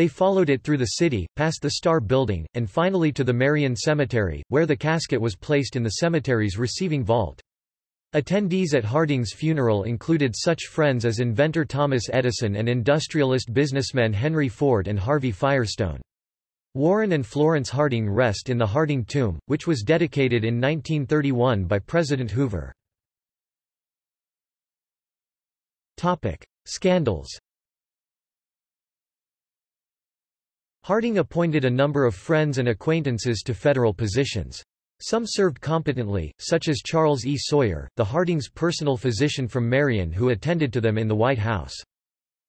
A: They followed it through the city, past the Star Building, and finally to the Marion Cemetery, where the casket was placed in the cemetery's receiving vault. Attendees at Harding's funeral included such friends as inventor Thomas Edison and industrialist businessmen Henry Ford and Harvey Firestone. Warren and Florence Harding rest in the Harding Tomb, which was dedicated in 1931 by President Hoover. Topic. Scandals Harding appointed a number of friends and acquaintances to federal positions. Some served competently, such as Charles E. Sawyer, the Harding's personal physician from Marion who attended to them in the White House.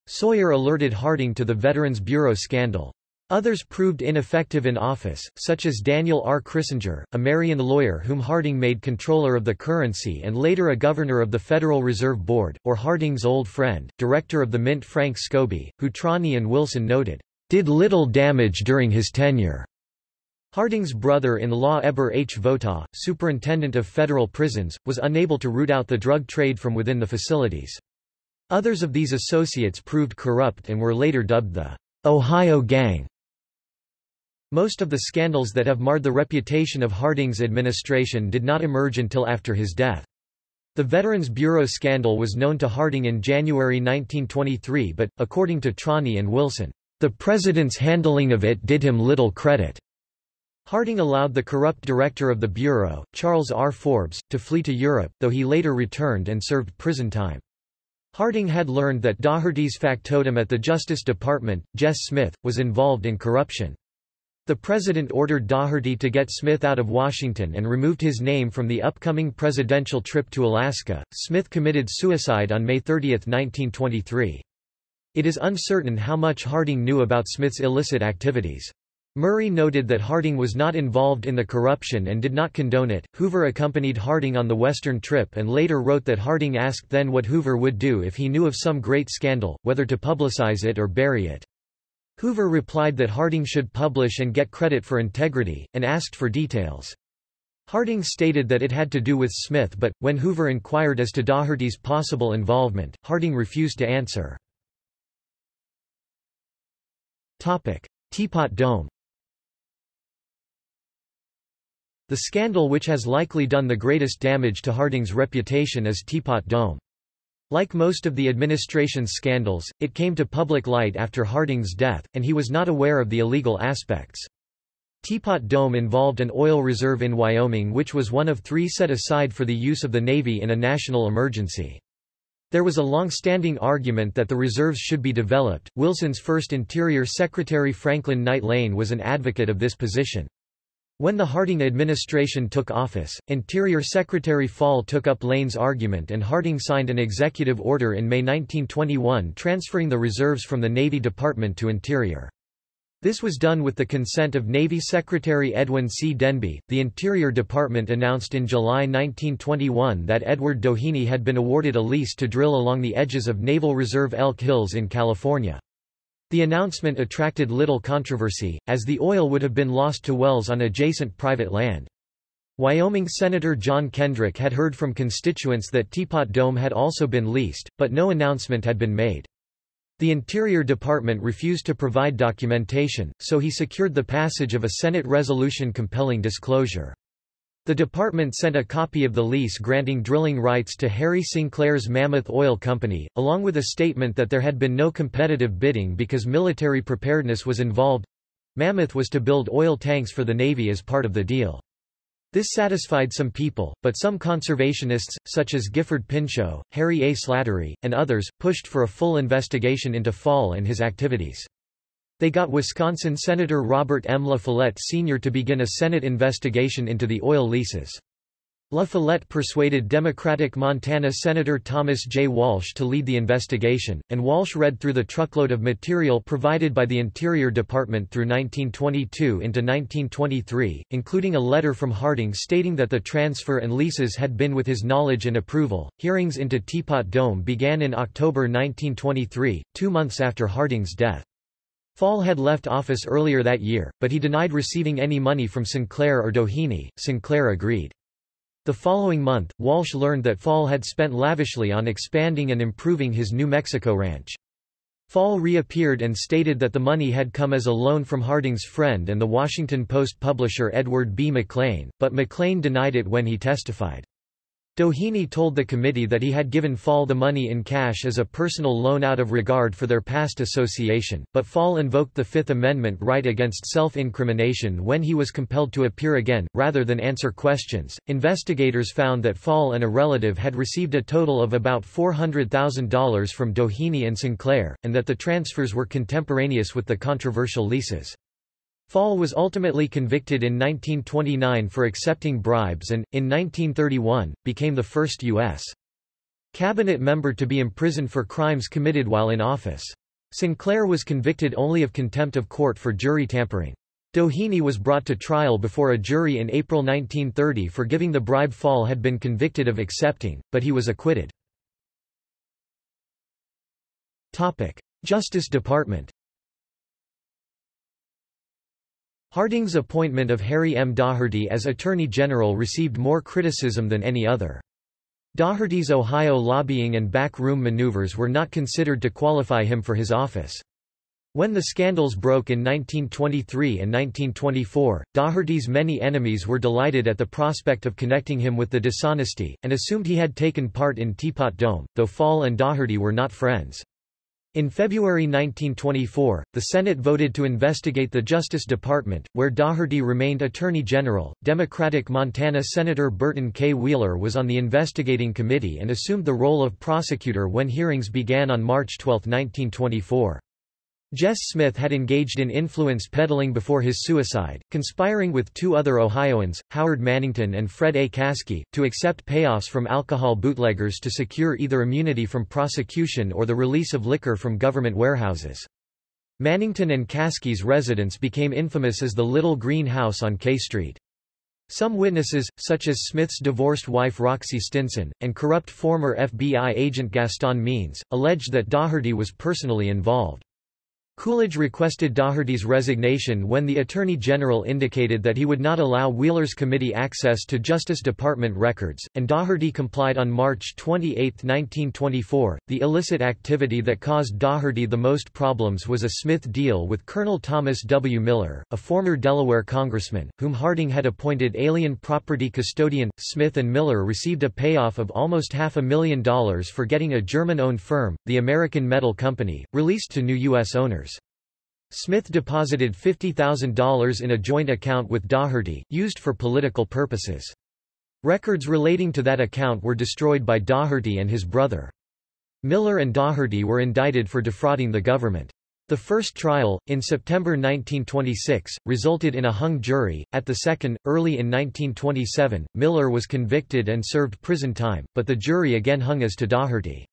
A: Sawyer alerted Harding to the Veterans Bureau scandal. Others proved ineffective in office, such as Daniel R. Crissinger, a Marion lawyer whom Harding made comptroller of the currency and later a governor of the Federal Reserve Board, or Harding's old friend, director of the Mint Frank Scobey, who Trani and Wilson noted, did little damage during his tenure. Harding's brother-in-law Eber H. Votaw, superintendent of federal prisons, was unable to root out the drug trade from within the facilities. Others of these associates proved corrupt and were later dubbed the Ohio Gang. Most of the scandals that have marred the reputation of Harding's administration did not emerge until after his death. The Veterans Bureau scandal was known to Harding in January 1923 but, according to Trani and Wilson, the president's handling of it did him little credit. Harding allowed the corrupt director of the Bureau, Charles R. Forbes, to flee to Europe, though he later returned and served prison time. Harding had learned that Daugherty's factotum at the Justice Department, Jess Smith, was involved in corruption. The president ordered Daugherty to get Smith out of Washington and removed his name from the upcoming presidential trip to Alaska. Smith committed suicide on May 30, 1923. It is uncertain how much Harding knew about Smith's illicit activities. Murray noted that Harding was not involved in the corruption and did not condone it. Hoover accompanied Harding on the Western trip and later wrote that Harding asked then what Hoover would do if he knew of some great scandal, whether to publicize it or bury it. Hoover replied that Harding should publish and get credit for integrity, and asked for details. Harding stated that it had to do with Smith but, when Hoover inquired as to Daugherty's possible involvement, Harding refused to answer. Teapot Dome The scandal which has likely done the greatest damage to Harding's reputation is Teapot Dome. Like most of the administration's scandals, it came to public light after Harding's death, and he was not aware of the illegal aspects. Teapot Dome involved an oil reserve in Wyoming which was one of three set aside for the use of the Navy in a national emergency. There was a long-standing argument that the reserves should be developed. Wilson's first Interior Secretary Franklin Knight Lane was an advocate of this position. When the Harding administration took office, Interior Secretary Fall took up Lane's argument and Harding signed an executive order in May 1921 transferring the reserves from the Navy Department to Interior. This was done with the consent of Navy Secretary Edwin C. Denby. The Interior Department announced in July 1921 that Edward Doheny had been awarded a lease to drill along the edges of Naval Reserve Elk Hills in California. The announcement attracted little controversy, as the oil would have been lost to wells on adjacent private land. Wyoming Senator John Kendrick had heard from constituents that Teapot Dome had also been leased, but no announcement had been made. The Interior Department refused to provide documentation, so he secured the passage of a Senate resolution compelling disclosure. The department sent a copy of the lease granting drilling rights to Harry Sinclair's Mammoth Oil Company, along with a statement that there had been no competitive bidding because military preparedness was involved. Mammoth was to build oil tanks for the Navy as part of the deal. This satisfied some people, but some conservationists, such as Gifford Pinchot, Harry A. Slattery, and others, pushed for a full investigation into Fall and his activities. They got Wisconsin Senator Robert M. La Follette Sr. to begin a Senate investigation into the oil leases. La Follette persuaded Democratic Montana Senator Thomas J. Walsh to lead the investigation, and Walsh read through the truckload of material provided by the Interior Department through 1922 into 1923, including a letter from Harding stating that the transfer and leases had been with his knowledge and approval. Hearings into Teapot Dome began in October 1923, two months after Harding's death. Fall had left office earlier that year, but he denied receiving any money from Sinclair or Doheny. Sinclair agreed. The following month, Walsh learned that Fall had spent lavishly on expanding and improving his New Mexico ranch. Fall reappeared and stated that the money had come as a loan from Harding's friend and the Washington Post publisher Edward B. McLean, but McLean denied it when he testified. Doheny told the committee that he had given Fall the money in cash as a personal loan out of regard for their past association, but Fall invoked the Fifth Amendment right against self-incrimination when he was compelled to appear again, rather than answer questions. Investigators found that Fall and a relative had received a total of about $400,000 from Doheny and Sinclair, and that the transfers were contemporaneous with the controversial leases. Fall was ultimately convicted in 1929 for accepting bribes and, in 1931, became the first U.S. cabinet member to be imprisoned for crimes committed while in office. Sinclair was convicted only of contempt of court for jury tampering. Doheny was brought to trial before a jury in April 1930 for giving the bribe Fall had been convicted of accepting, but he was acquitted. Topic. Justice Department Harding's appointment of Harry M. Daugherty as Attorney General received more criticism than any other. Daugherty's Ohio lobbying and back-room maneuvers were not considered to qualify him for his office. When the scandals broke in 1923 and 1924, Daugherty's many enemies were delighted at the prospect of connecting him with the dishonesty, and assumed he had taken part in Teapot Dome, though Fall and Daugherty were not friends. In February 1924, the Senate voted to investigate the Justice Department, where Daugherty remained Attorney General. Democratic Montana Senator Burton K. Wheeler was on the investigating committee and assumed the role of prosecutor when hearings began on March 12, 1924. Jess Smith had engaged in influence peddling before his suicide, conspiring with two other Ohioans, Howard Mannington and Fred A. Caskey, to accept payoffs from alcohol bootleggers to secure either immunity from prosecution or the release of liquor from government warehouses. Mannington and Caskey's residence became infamous as the Little Green House on K Street. Some witnesses, such as Smith's divorced wife Roxy Stinson, and corrupt former FBI agent Gaston Means, alleged that Daugherty was personally involved. Coolidge requested Daugherty's resignation when the Attorney General indicated that he would not allow Wheeler's committee access to Justice Department records, and Daugherty complied on March 28, 1924. The illicit activity that caused Daugherty the most problems was a Smith deal with Colonel Thomas W. Miller, a former Delaware congressman, whom Harding had appointed alien property custodian. Smith and Miller received a payoff of almost half a million dollars for getting a German-owned firm, the American Metal Company, released to new U.S. owners. Smith deposited $50,000 in a joint account with Daugherty, used for political purposes. Records relating to that account were destroyed by Daugherty and his brother. Miller and Daugherty were indicted for defrauding the government. The first trial, in September 1926, resulted in a hung jury. At the second, early in 1927, Miller was convicted and served prison time, but the jury again hung as to Daugherty.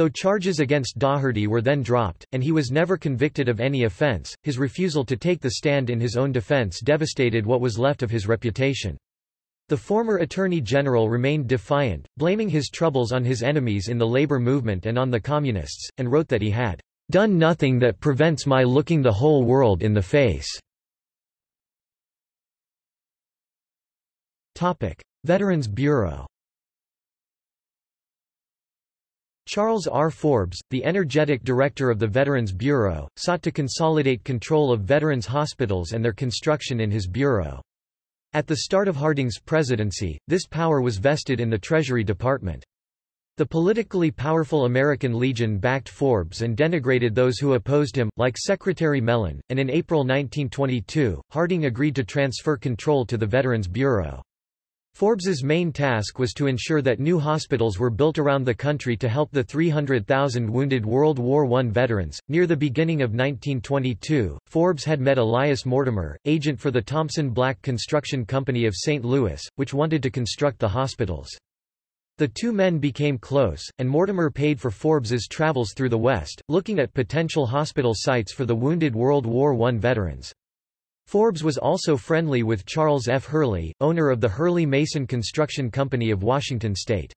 A: Though charges against Daugherty were then dropped, and he was never convicted of any offense, his refusal to take the stand in his own defense devastated what was left of his reputation. The former Attorney General remained defiant, blaming his troubles on his enemies in the labor movement and on the Communists, and wrote that he had done nothing that prevents my looking the whole world in the face. Veterans Bureau Charles R. Forbes, the energetic director of the Veterans Bureau, sought to consolidate control of veterans' hospitals and their construction in his bureau. At the start of Harding's presidency, this power was vested in the Treasury Department. The politically powerful American Legion backed Forbes and denigrated those who opposed him, like Secretary Mellon, and in April 1922, Harding agreed to transfer control to the Veterans Bureau. Forbes's main task was to ensure that new hospitals were built around the country to help the 300,000 wounded World War I veterans. Near the beginning of 1922, Forbes had met Elias Mortimer, agent for the Thompson Black Construction Company of St. Louis, which wanted to construct the hospitals. The two men became close, and Mortimer paid for Forbes's travels through the West, looking at potential hospital sites for the wounded World War I veterans. Forbes was also friendly with Charles F. Hurley, owner of the Hurley Mason Construction Company of Washington State.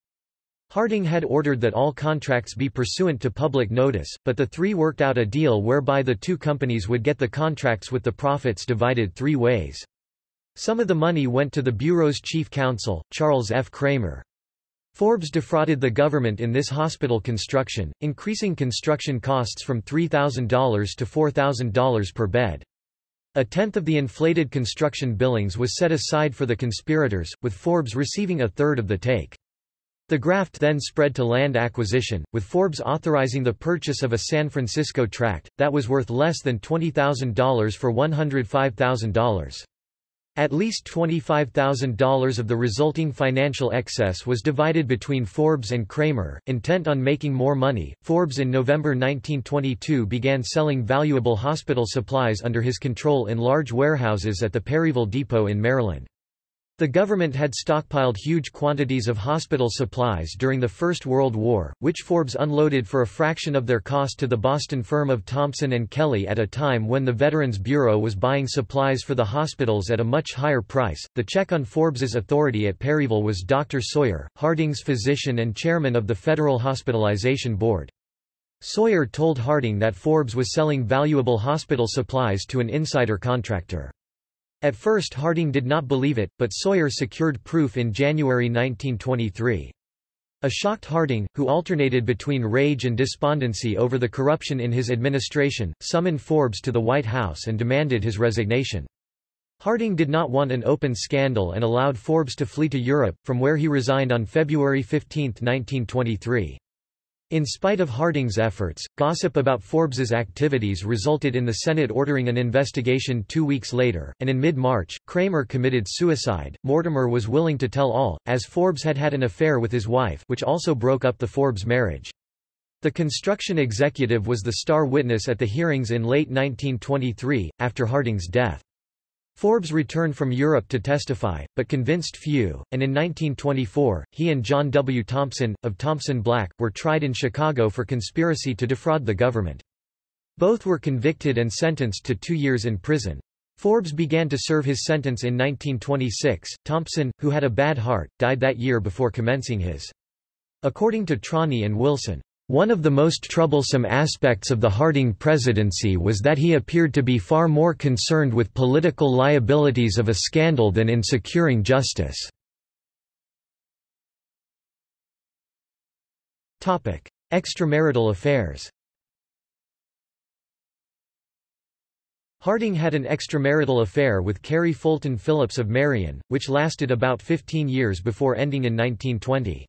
A: Harding had ordered that all contracts be pursuant to public notice, but the three worked out a deal whereby the two companies would get the contracts with the profits divided three ways. Some of the money went to the Bureau's chief counsel, Charles F. Kramer. Forbes defrauded the government in this hospital construction, increasing construction costs from $3,000 to $4,000 per bed. A tenth of the inflated construction billings was set aside for the conspirators, with Forbes receiving a third of the take. The graft then spread to land acquisition, with Forbes authorizing the purchase of a San Francisco tract, that was worth less than $20,000 for $105,000. At least $25,000 of the resulting financial excess was divided between Forbes and Kramer. Intent on making more money, Forbes in November 1922 began selling valuable hospital supplies under his control in large warehouses at the Perryville Depot in Maryland. The government had stockpiled huge quantities of hospital supplies during the First World War, which Forbes unloaded for a fraction of their cost to the Boston firm of Thompson and Kelly at a time when the Veterans Bureau was buying supplies for the hospitals at a much higher price. The check on Forbes's authority at Perryville was Dr. Sawyer, Harding's physician and chairman of the Federal Hospitalization Board. Sawyer told Harding that Forbes was selling valuable hospital supplies to an insider contractor. At first Harding did not believe it, but Sawyer secured proof in January 1923. A shocked Harding, who alternated between rage and despondency over the corruption in his administration, summoned Forbes to the White House and demanded his resignation. Harding did not want an open scandal and allowed Forbes to flee to Europe, from where he resigned on February 15, 1923. In spite of Harding's efforts, gossip about Forbes's activities resulted in the Senate ordering an investigation two weeks later, and in mid-March, Kramer committed suicide. Mortimer was willing to tell all, as Forbes had had an affair with his wife which also broke up the Forbes marriage. The construction executive was the star witness at the hearings in late 1923, after Harding's death. Forbes returned from Europe to testify, but convinced few, and in 1924, he and John W. Thompson, of Thompson Black, were tried in Chicago for conspiracy to defraud the government. Both were convicted and sentenced to two years in prison. Forbes began to serve his sentence in 1926. Thompson, who had a bad heart, died that year before commencing his. According to Trani and Wilson, one of the most troublesome aspects of the Harding presidency was that he appeared to be far more concerned with political liabilities of a scandal than in securing justice. Extramarital affairs Harding had an extramarital affair with Carrie Fulton Phillips of Marion, which lasted about 15 years before ending in 1920.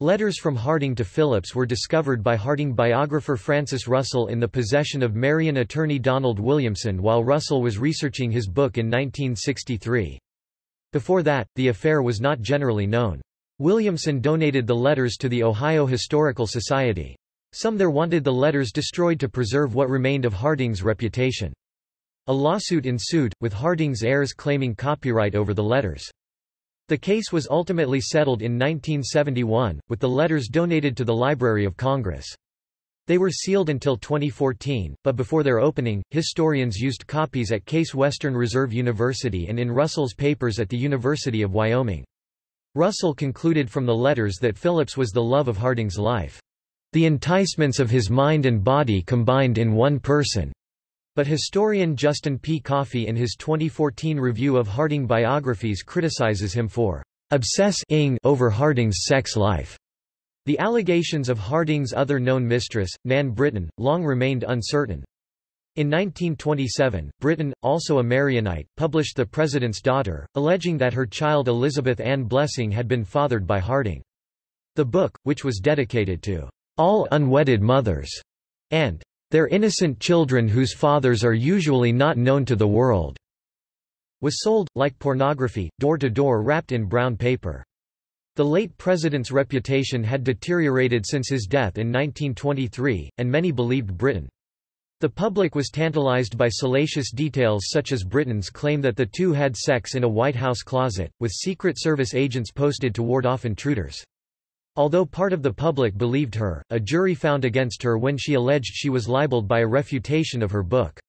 A: Letters from Harding to Phillips were discovered by Harding biographer Francis Russell in the possession of Marion attorney Donald Williamson while Russell was researching his book in 1963. Before that, the affair was not generally known. Williamson donated the letters to the Ohio Historical Society. Some there wanted the letters destroyed to preserve what remained of Harding's reputation. A lawsuit ensued, with Harding's heirs claiming copyright over the letters. The case was ultimately settled in 1971, with the letters donated to the Library of Congress. They were sealed until 2014, but before their opening, historians used copies at Case Western Reserve University and in Russell's papers at the University of Wyoming. Russell concluded from the letters that Phillips was the love of Harding's life. The enticements of his mind and body combined in one person. But historian Justin P. Coffey in his 2014 review of Harding biographies criticizes him for obsessing over Harding's sex life. The allegations of Harding's other known mistress, Nan Britton, long remained uncertain. In 1927, Britton, also a Marionite, published The President's Daughter, alleging that her child Elizabeth Ann Blessing had been fathered by Harding. The book, which was dedicated to all unwedded mothers, and their innocent children whose fathers are usually not known to the world, was sold, like pornography, door to door wrapped in brown paper. The late president's reputation had deteriorated since his death in 1923, and many believed Britton. The public was tantalized by salacious details such as Britton's claim that the two had sex in a White House closet, with Secret Service agents posted to ward off intruders. Although part of the public believed her, a jury found against her when she alleged she was libeled by a refutation of her book.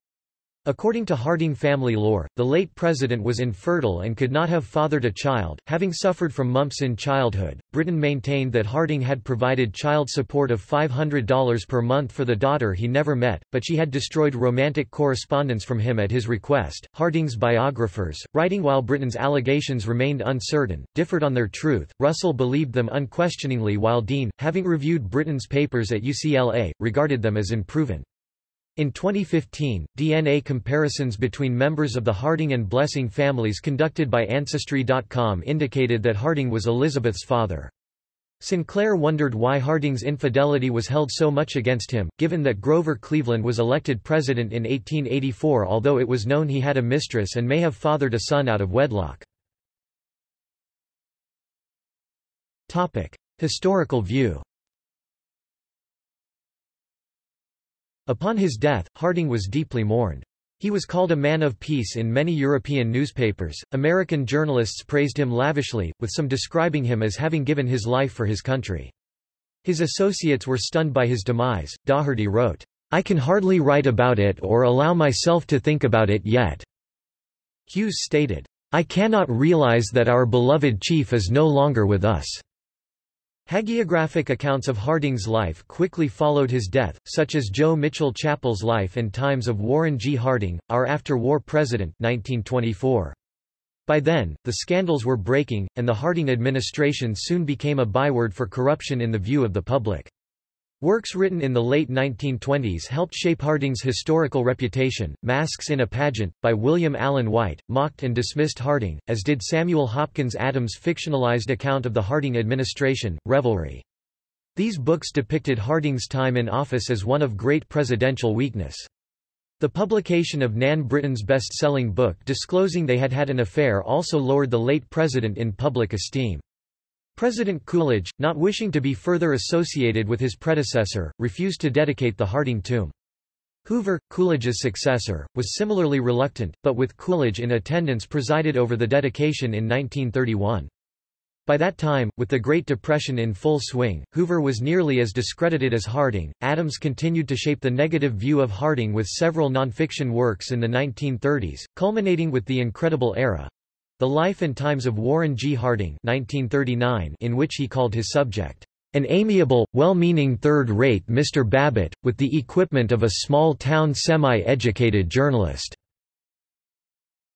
A: According to Harding family lore, the late president was infertile and could not have fathered a child, having suffered from mumps in childhood. Britton maintained that Harding had provided child support of $500 per month for the daughter he never met, but she had destroyed romantic correspondence from him at his request. Harding's biographers, writing while Britton's allegations remained uncertain, differed on their truth. Russell believed them unquestioningly while Dean, having reviewed Britton's papers at UCLA, regarded them as unproven. In 2015, DNA comparisons between members of the Harding and Blessing families conducted by Ancestry.com indicated that Harding was Elizabeth's father. Sinclair wondered why Harding's infidelity was held so much against him, given that Grover Cleveland was elected president in 1884 although it was known he had a mistress and may have fathered a son out of wedlock. Topic. Historical view Upon his death, Harding was deeply mourned. He was called a man of peace in many European newspapers. American journalists praised him lavishly, with some describing him as having given his life for his country. His associates were stunned by his demise. Daugherty wrote, I can hardly write about it or allow myself to think about it yet. Hughes stated, I cannot realize that our beloved chief is no longer with us. Hagiographic accounts of Harding's life quickly followed his death, such as Joe Mitchell Chapple's Life and Times of Warren G. Harding, Our After-War President 1924. By then, the scandals were breaking, and the Harding administration soon became a byword for corruption in the view of the public. Works written in the late 1920s helped shape Harding's historical reputation. Masks in a Pageant, by William Allen White, mocked and dismissed Harding, as did Samuel Hopkins Adams' fictionalized account of the Harding administration, Revelry. These books depicted Harding's time in office as one of great presidential weakness. The publication of Nan Britton's best-selling book disclosing they had had an affair also lowered the late president in public esteem. President Coolidge, not wishing to be further associated with his predecessor, refused to dedicate the Harding tomb. Hoover, Coolidge's successor, was similarly reluctant, but with Coolidge in attendance presided over the dedication in 1931. By that time, with the Great Depression in full swing, Hoover was nearly as discredited as Harding. Adams continued to shape the negative view of Harding with several nonfiction works in the 1930s, culminating with The Incredible Era, the Life and Times of Warren G. Harding 1939, in which he called his subject, "...an amiable, well-meaning third-rate Mr. Babbitt, with the equipment of a small-town semi-educated journalist."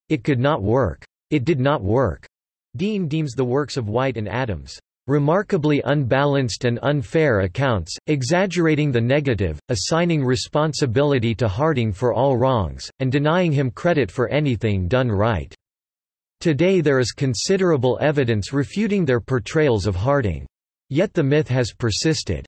A: It could not work. It did not work. Dean deems the works of White and Adams remarkably unbalanced and unfair accounts, exaggerating the negative, assigning responsibility to Harding for all wrongs, and denying him credit for anything done right. Today there is considerable evidence refuting their portrayals of Harding. Yet the myth has persisted.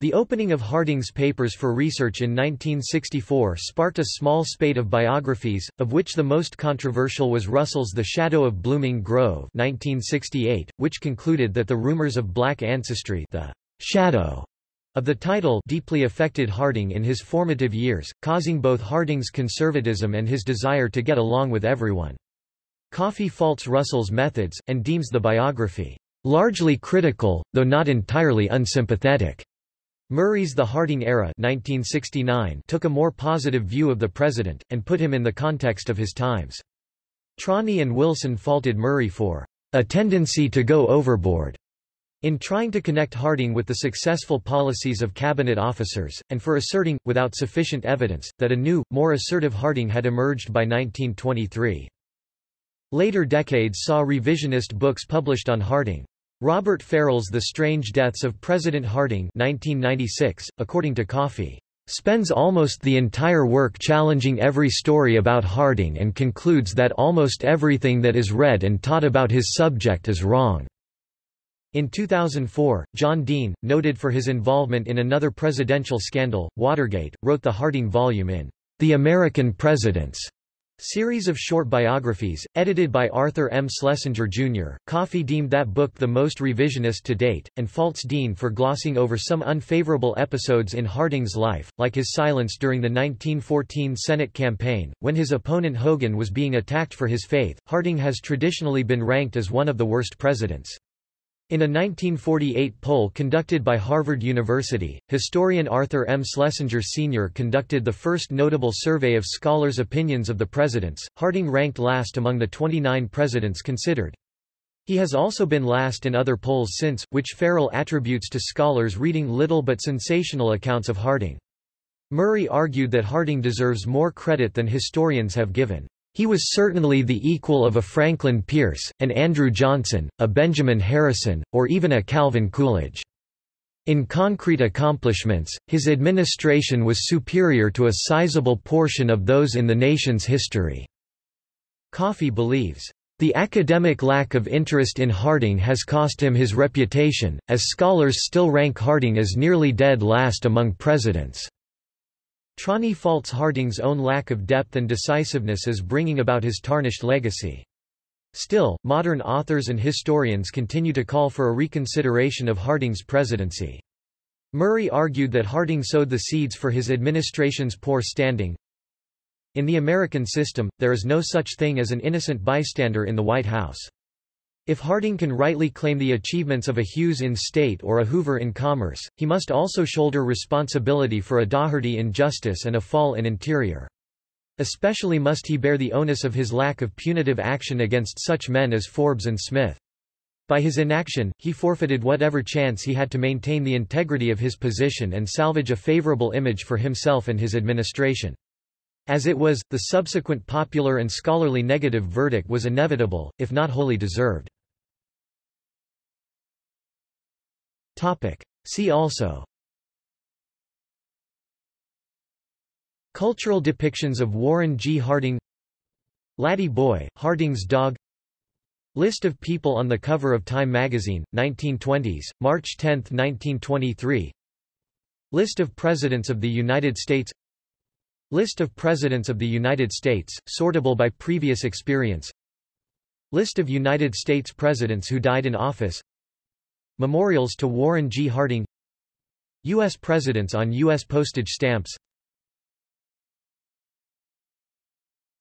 A: The opening of Harding's papers for research in 1964 sparked a small spate of biographies, of which the most controversial was Russell's The Shadow of Blooming Grove 1968, which concluded that the rumors of black ancestry the shadow of the title deeply affected Harding in his formative years, causing both Harding's conservatism and his desire to get along with everyone. Coffey faults Russell's methods, and deems the biography largely critical, though not entirely unsympathetic. Murray's The Harding Era 1969 took a more positive view of the president, and put him in the context of his times. Trani and Wilson faulted Murray for a tendency to go overboard in trying to connect Harding with the successful policies of cabinet officers, and for asserting, without sufficient evidence, that a new, more assertive Harding had emerged by 1923. Later decades saw revisionist books published on Harding. Robert Ferrell's The Strange Deaths of President Harding 1996, according to Coffey, spends almost the entire work challenging every story about Harding and concludes that almost everything that is read and taught about his subject is wrong. In 2004, John Dean, noted for his involvement in another presidential scandal, Watergate, wrote the Harding volume in The American Presidents Series of short biographies, edited by Arthur M. Schlesinger, Jr., Coffey deemed that book the most revisionist to date, and faults Dean for glossing over some unfavorable episodes in Harding's life, like his silence during the 1914 Senate campaign, when his opponent Hogan was being attacked for his faith. Harding has traditionally been ranked as one of the worst presidents. In a 1948 poll conducted by Harvard University, historian Arthur M. Schlesinger Sr. conducted the first notable survey of scholars' opinions of the presidents. Harding ranked last among the 29 presidents considered. He has also been last in other polls since, which Ferrell attributes to scholars reading little but sensational accounts of Harding. Murray argued that Harding deserves more credit than historians have given. He was certainly the equal of a Franklin Pierce, an Andrew Johnson, a Benjamin Harrison, or even a Calvin Coolidge. In concrete accomplishments, his administration was superior to a sizable portion of those in the nation's history. Coffey believes, the academic lack of interest in Harding has cost him his reputation, as scholars still rank Harding as nearly dead last among presidents. Trani faults Harding's own lack of depth and decisiveness as bringing about his tarnished legacy. Still, modern authors and historians continue to call for a reconsideration of Harding's presidency. Murray argued that Harding sowed the seeds for his administration's poor standing. In the American system, there is no such thing as an innocent bystander in the White House. If Harding can rightly claim the achievements of a Hughes in state or a Hoover in commerce, he must also shoulder responsibility for a Daugherty in justice and a Fall in interior. Especially must he bear the onus of his lack of punitive action against such men as Forbes and Smith. By his inaction, he forfeited whatever chance he had to maintain the integrity of his position and salvage a favorable image for himself and his administration. As it was, the subsequent popular and scholarly negative verdict was inevitable, if not wholly deserved. Topic. See also. Cultural depictions of Warren G. Harding. Laddie Boy, Harding's dog. List of people on the cover of Time magazine, 1920s, March 10, 1923 List of Presidents of the United States. List of Presidents of the United States, sortable by previous experience. List of United States Presidents who died in office Memorials to Warren G. Harding U.S. Presidents on U.S. postage stamps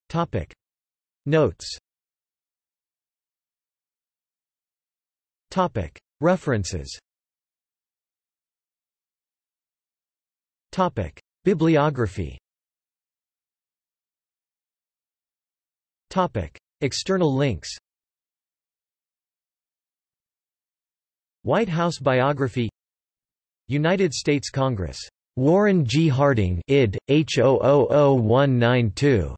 A: Topic. Notes Topic. References Topic. Bibliography Topic. External links White House biography United States Congress. Warren G. Harding id. H000192.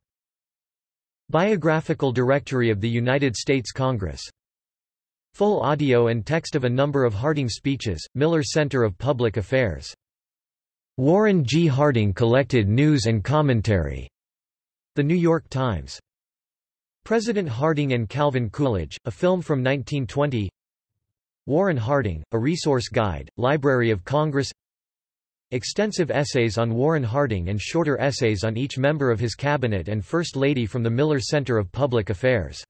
A: Biographical Directory of the United States Congress. Full audio and text of a number of Harding speeches, Miller Center of Public Affairs. Warren G. Harding collected news and commentary. The New York Times. President Harding and Calvin Coolidge, a film from 1920 Warren Harding, A Resource Guide, Library of Congress Extensive essays on Warren Harding and shorter essays on each member of his cabinet and First Lady from the Miller Center of Public Affairs.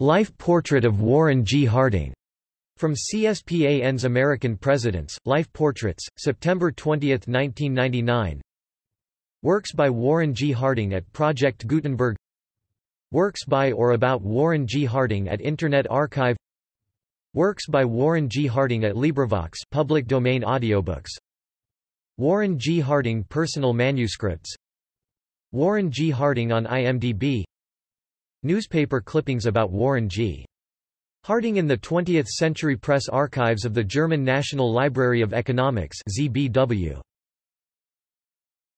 A: Life Portrait of Warren G. Harding. From CSPAN's American Presidents, Life Portraits, September 20, 1999 Works by Warren G. Harding at Project Gutenberg Works by or about Warren G. Harding at Internet Archive Works by Warren G. Harding at LibriVox public domain audiobooks Warren G. Harding personal manuscripts Warren G. Harding on IMDb Newspaper clippings about Warren G. Harding in the 20th Century Press Archives of the German National Library of Economics ZBW.